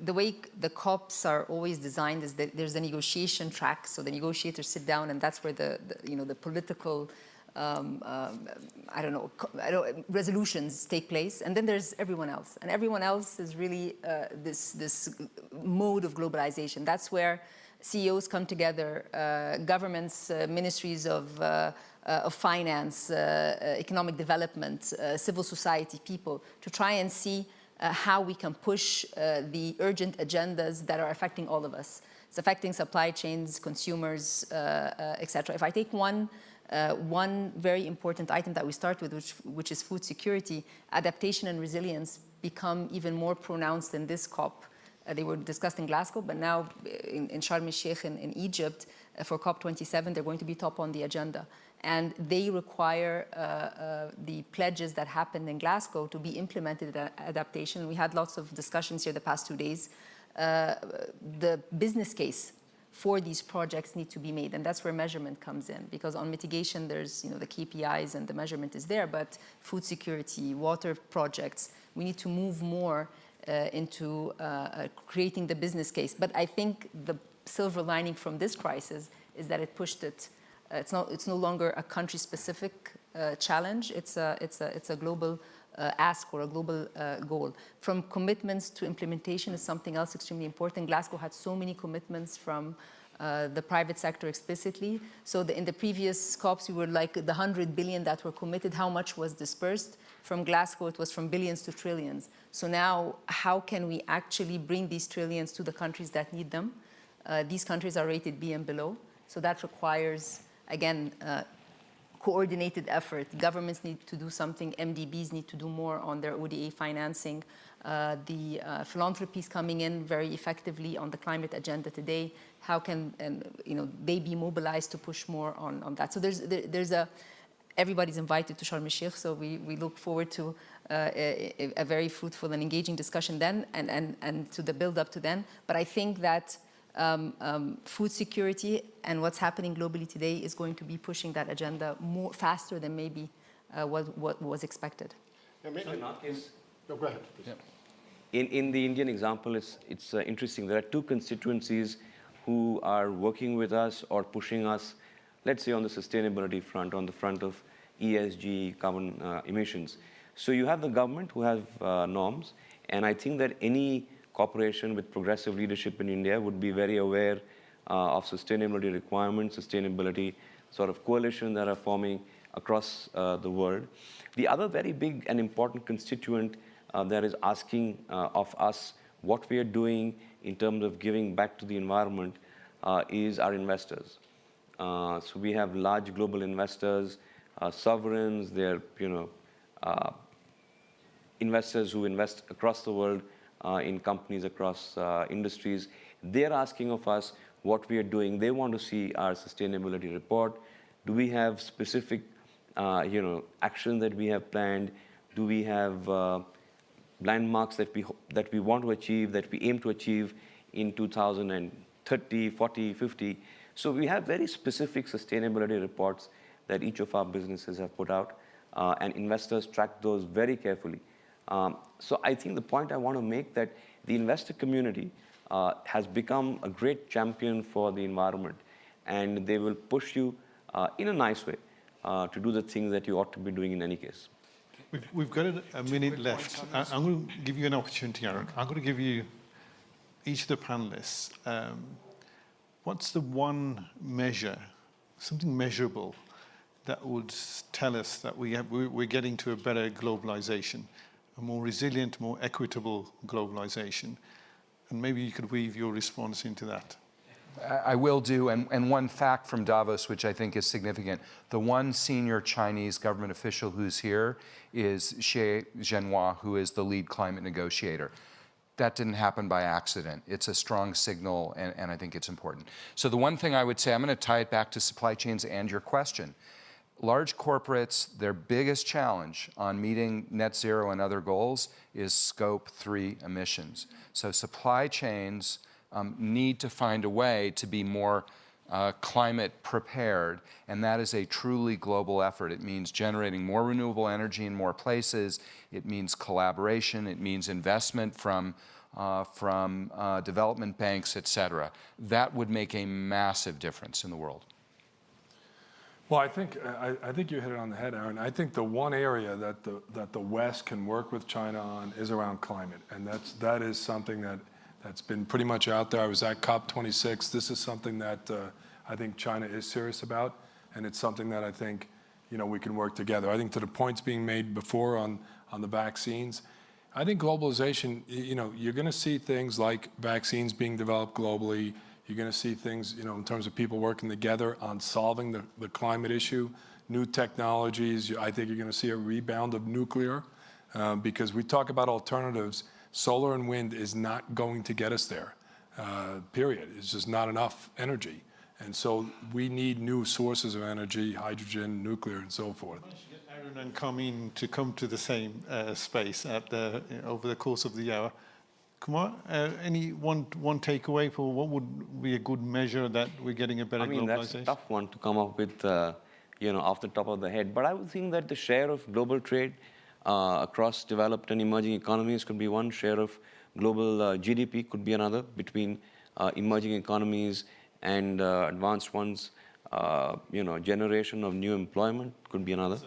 the way the COPs are always designed is that there's a negotiation track. So the negotiators sit down and that's where the, the you know, the political, um, um I don't know, I don't, resolutions take place. And then there's everyone else. And everyone else is really uh, this, this mode of globalization. That's where CEOs come together, uh, governments, uh, ministries of, uh, uh of finance, uh, uh, economic development, civil society people, to try and see how we can push uh, the urgent agendas that are affecting all of us. It's affecting supply chains, consumers, uh, etc. If I take one uh, one very important item that we start with, which, which, is food security, adaptation and resilience become even more pronounced in this COP. Uh, they were discussed in Glasgow, but now in, in Sharm el-Sheikh in, in, Egypt uh, for COP27, they're going to be top on the agenda and they require uh, uh, the pledges that happened in Glasgow to be implemented at adaptation. We had lots of discussions here the past two days. Uh, the business case for these projects need to be made, and that's where measurement comes in. Because on mitigation, there's you know the KPIs and the measurement is there, but food security, water projects, we need to move more uh, into uh, uh, creating the business case. But I think the silver lining from this crisis is that it pushed it it's, not, it's no longer a country-specific uh, challenge. It's a, it's a, it's a global uh, ask or a global uh, goal. From commitments to implementation is something else extremely important. Glasgow had so many commitments from uh, the private sector explicitly. So the, in the previous COPs, we were like the 100 billion that were committed, how much was dispersed? From Glasgow, it was from billions to trillions. So now, how can we actually bring these trillions to the countries that need them? Uh, these countries are rated B and below. So that requires again, uh, coordinated effort. Governments need to do something, MDBs need to do more on their ODA financing. Uh, the uh, coming in very effectively on the climate agenda today. How can and, you know, they be mobilized to push more on, on that? So there's, there, there's a, everybody's invited to Sharm el-Sheikh, so we, we look forward to uh, a, a, very fruitful and engaging discussion then and, and, and to the build up to then. But I think that um, um, food security and what's happening globally today is going to be pushing that agenda more faster than maybe uh, what, what, was expected.
Yeah, so in our case, no, go ahead. Yeah.
In, in the Indian example, it's, it's uh, interesting. There are two constituencies who are working with us or pushing us, let's say on the sustainability front, on the front of ESG, carbon uh, emissions. So you have the government who have uh, norms, and I think that any corporation with progressive leadership in India would be very aware uh, of sustainability requirements, sustainability sort of coalition that are forming across uh, the world. The other very big and important constituent uh, that is asking uh, of us what we are doing in terms of giving back to the environment uh, is our investors. Uh, so we have large global investors, sovereigns, they're, you know, investors who invest across the world in companies across uh, industries. They're asking of us what we are doing. They want to see our sustainability report. Do we have specific, uh, you know, action that we have planned? Do we have landmarks that we, that we want to achieve, that we aim to achieve in 2030, 40, 50. So we have very specific sustainability reports that each of our businesses have put out, uh, and investors track those very carefully. Um, so I think the point I want to make that the investor community uh, has become a great champion for the environment, and they will push you uh, in a nice way uh, to do the things that you ought to be doing in any case.
We've, we've got a, a minute left. I, am going to give you an opportunity, Eric. I'm going to give you each of the panelists. Um, what's the one measure, something measurable, that would tell us that we have, we're getting to a better globalization? A more resilient, more equitable globalization? And maybe you could weave your response into that.
I will do, and, and one fact from Davos, which I think is significant. The one senior Chinese government official who's here is Xie Zhenhua, who is the lead climate negotiator. That didn't happen by accident. It's a strong signal, and, and I think it's important. So the one thing I would say, I'm going to tie it back to supply chains and your question. Large corporates, their biggest challenge on meeting net zero and other goals is scope three emissions. So supply chains um, need to find a way to be more uh, climate prepared, and that is a truly global effort. It means generating more renewable energy in more places. It means collaboration. It means investment from, uh, from uh, development banks, et cetera. That would make a massive difference in the world.
Well, I think, I, I think you hit it on the head, Aron. I think the one area that the, that the West can work with China on is around climate. And that's, that is something that, that's been pretty much out there. I was at COP26. This is something that uh, I think China is serious about. And it's something that I think, you know, we can work together. I think to the points being made before on, on the vaccines, I think globalization, you know, you're going to see things like vaccines being developed globally. You're going to see things, you know, in terms of people working together on solving the, the climate issue, new technologies. I think you're going to see a rebound of nuclear um, because we talk about alternatives. Solar and wind is not going to get us there, uh, period. It's just not enough energy. And so we need new sources of energy, hydrogen, nuclear, and so forth.
Aron and Carmine to come to the same uh, space the, over the course of the hour. Kumar, uh, any one one takeaway for what would be a good measure that we're getting a better
I mean, that's a tough one to come up with, uh, you know, off the top of the head. But I would think that the share of global trade uh, across developed and emerging economies could be one. Share of global uh, GDP could be another between uh, emerging economies and uh, advanced ones. Uh, you know, generation of new employment could be another.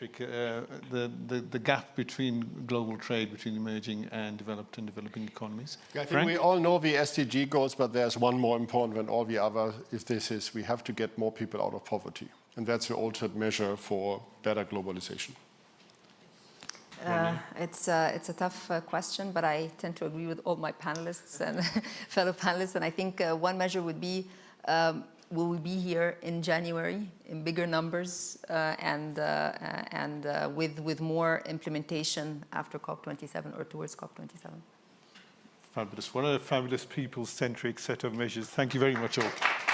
Fabulous metric. Uh, the, the, the gap between global trade between emerging and developed and developing economies.
I think
Frank?
we all know the SDG goals, but there's one more important than all the other. If this is, we have to get more people out of poverty, and that's the ultimate measure for better globalization.
Uh, it's, uh, it's a tough uh, question, but I tend to agree with all my panelists and (laughs) fellow panelists. And I think uh, one measure would be, um, will we be here in January in bigger numbers uh, and, uh, and uh, with, with more implementation after COP27 or towards COP27?
Fabulous. What a fabulous people-centric set of measures. Thank you very much all.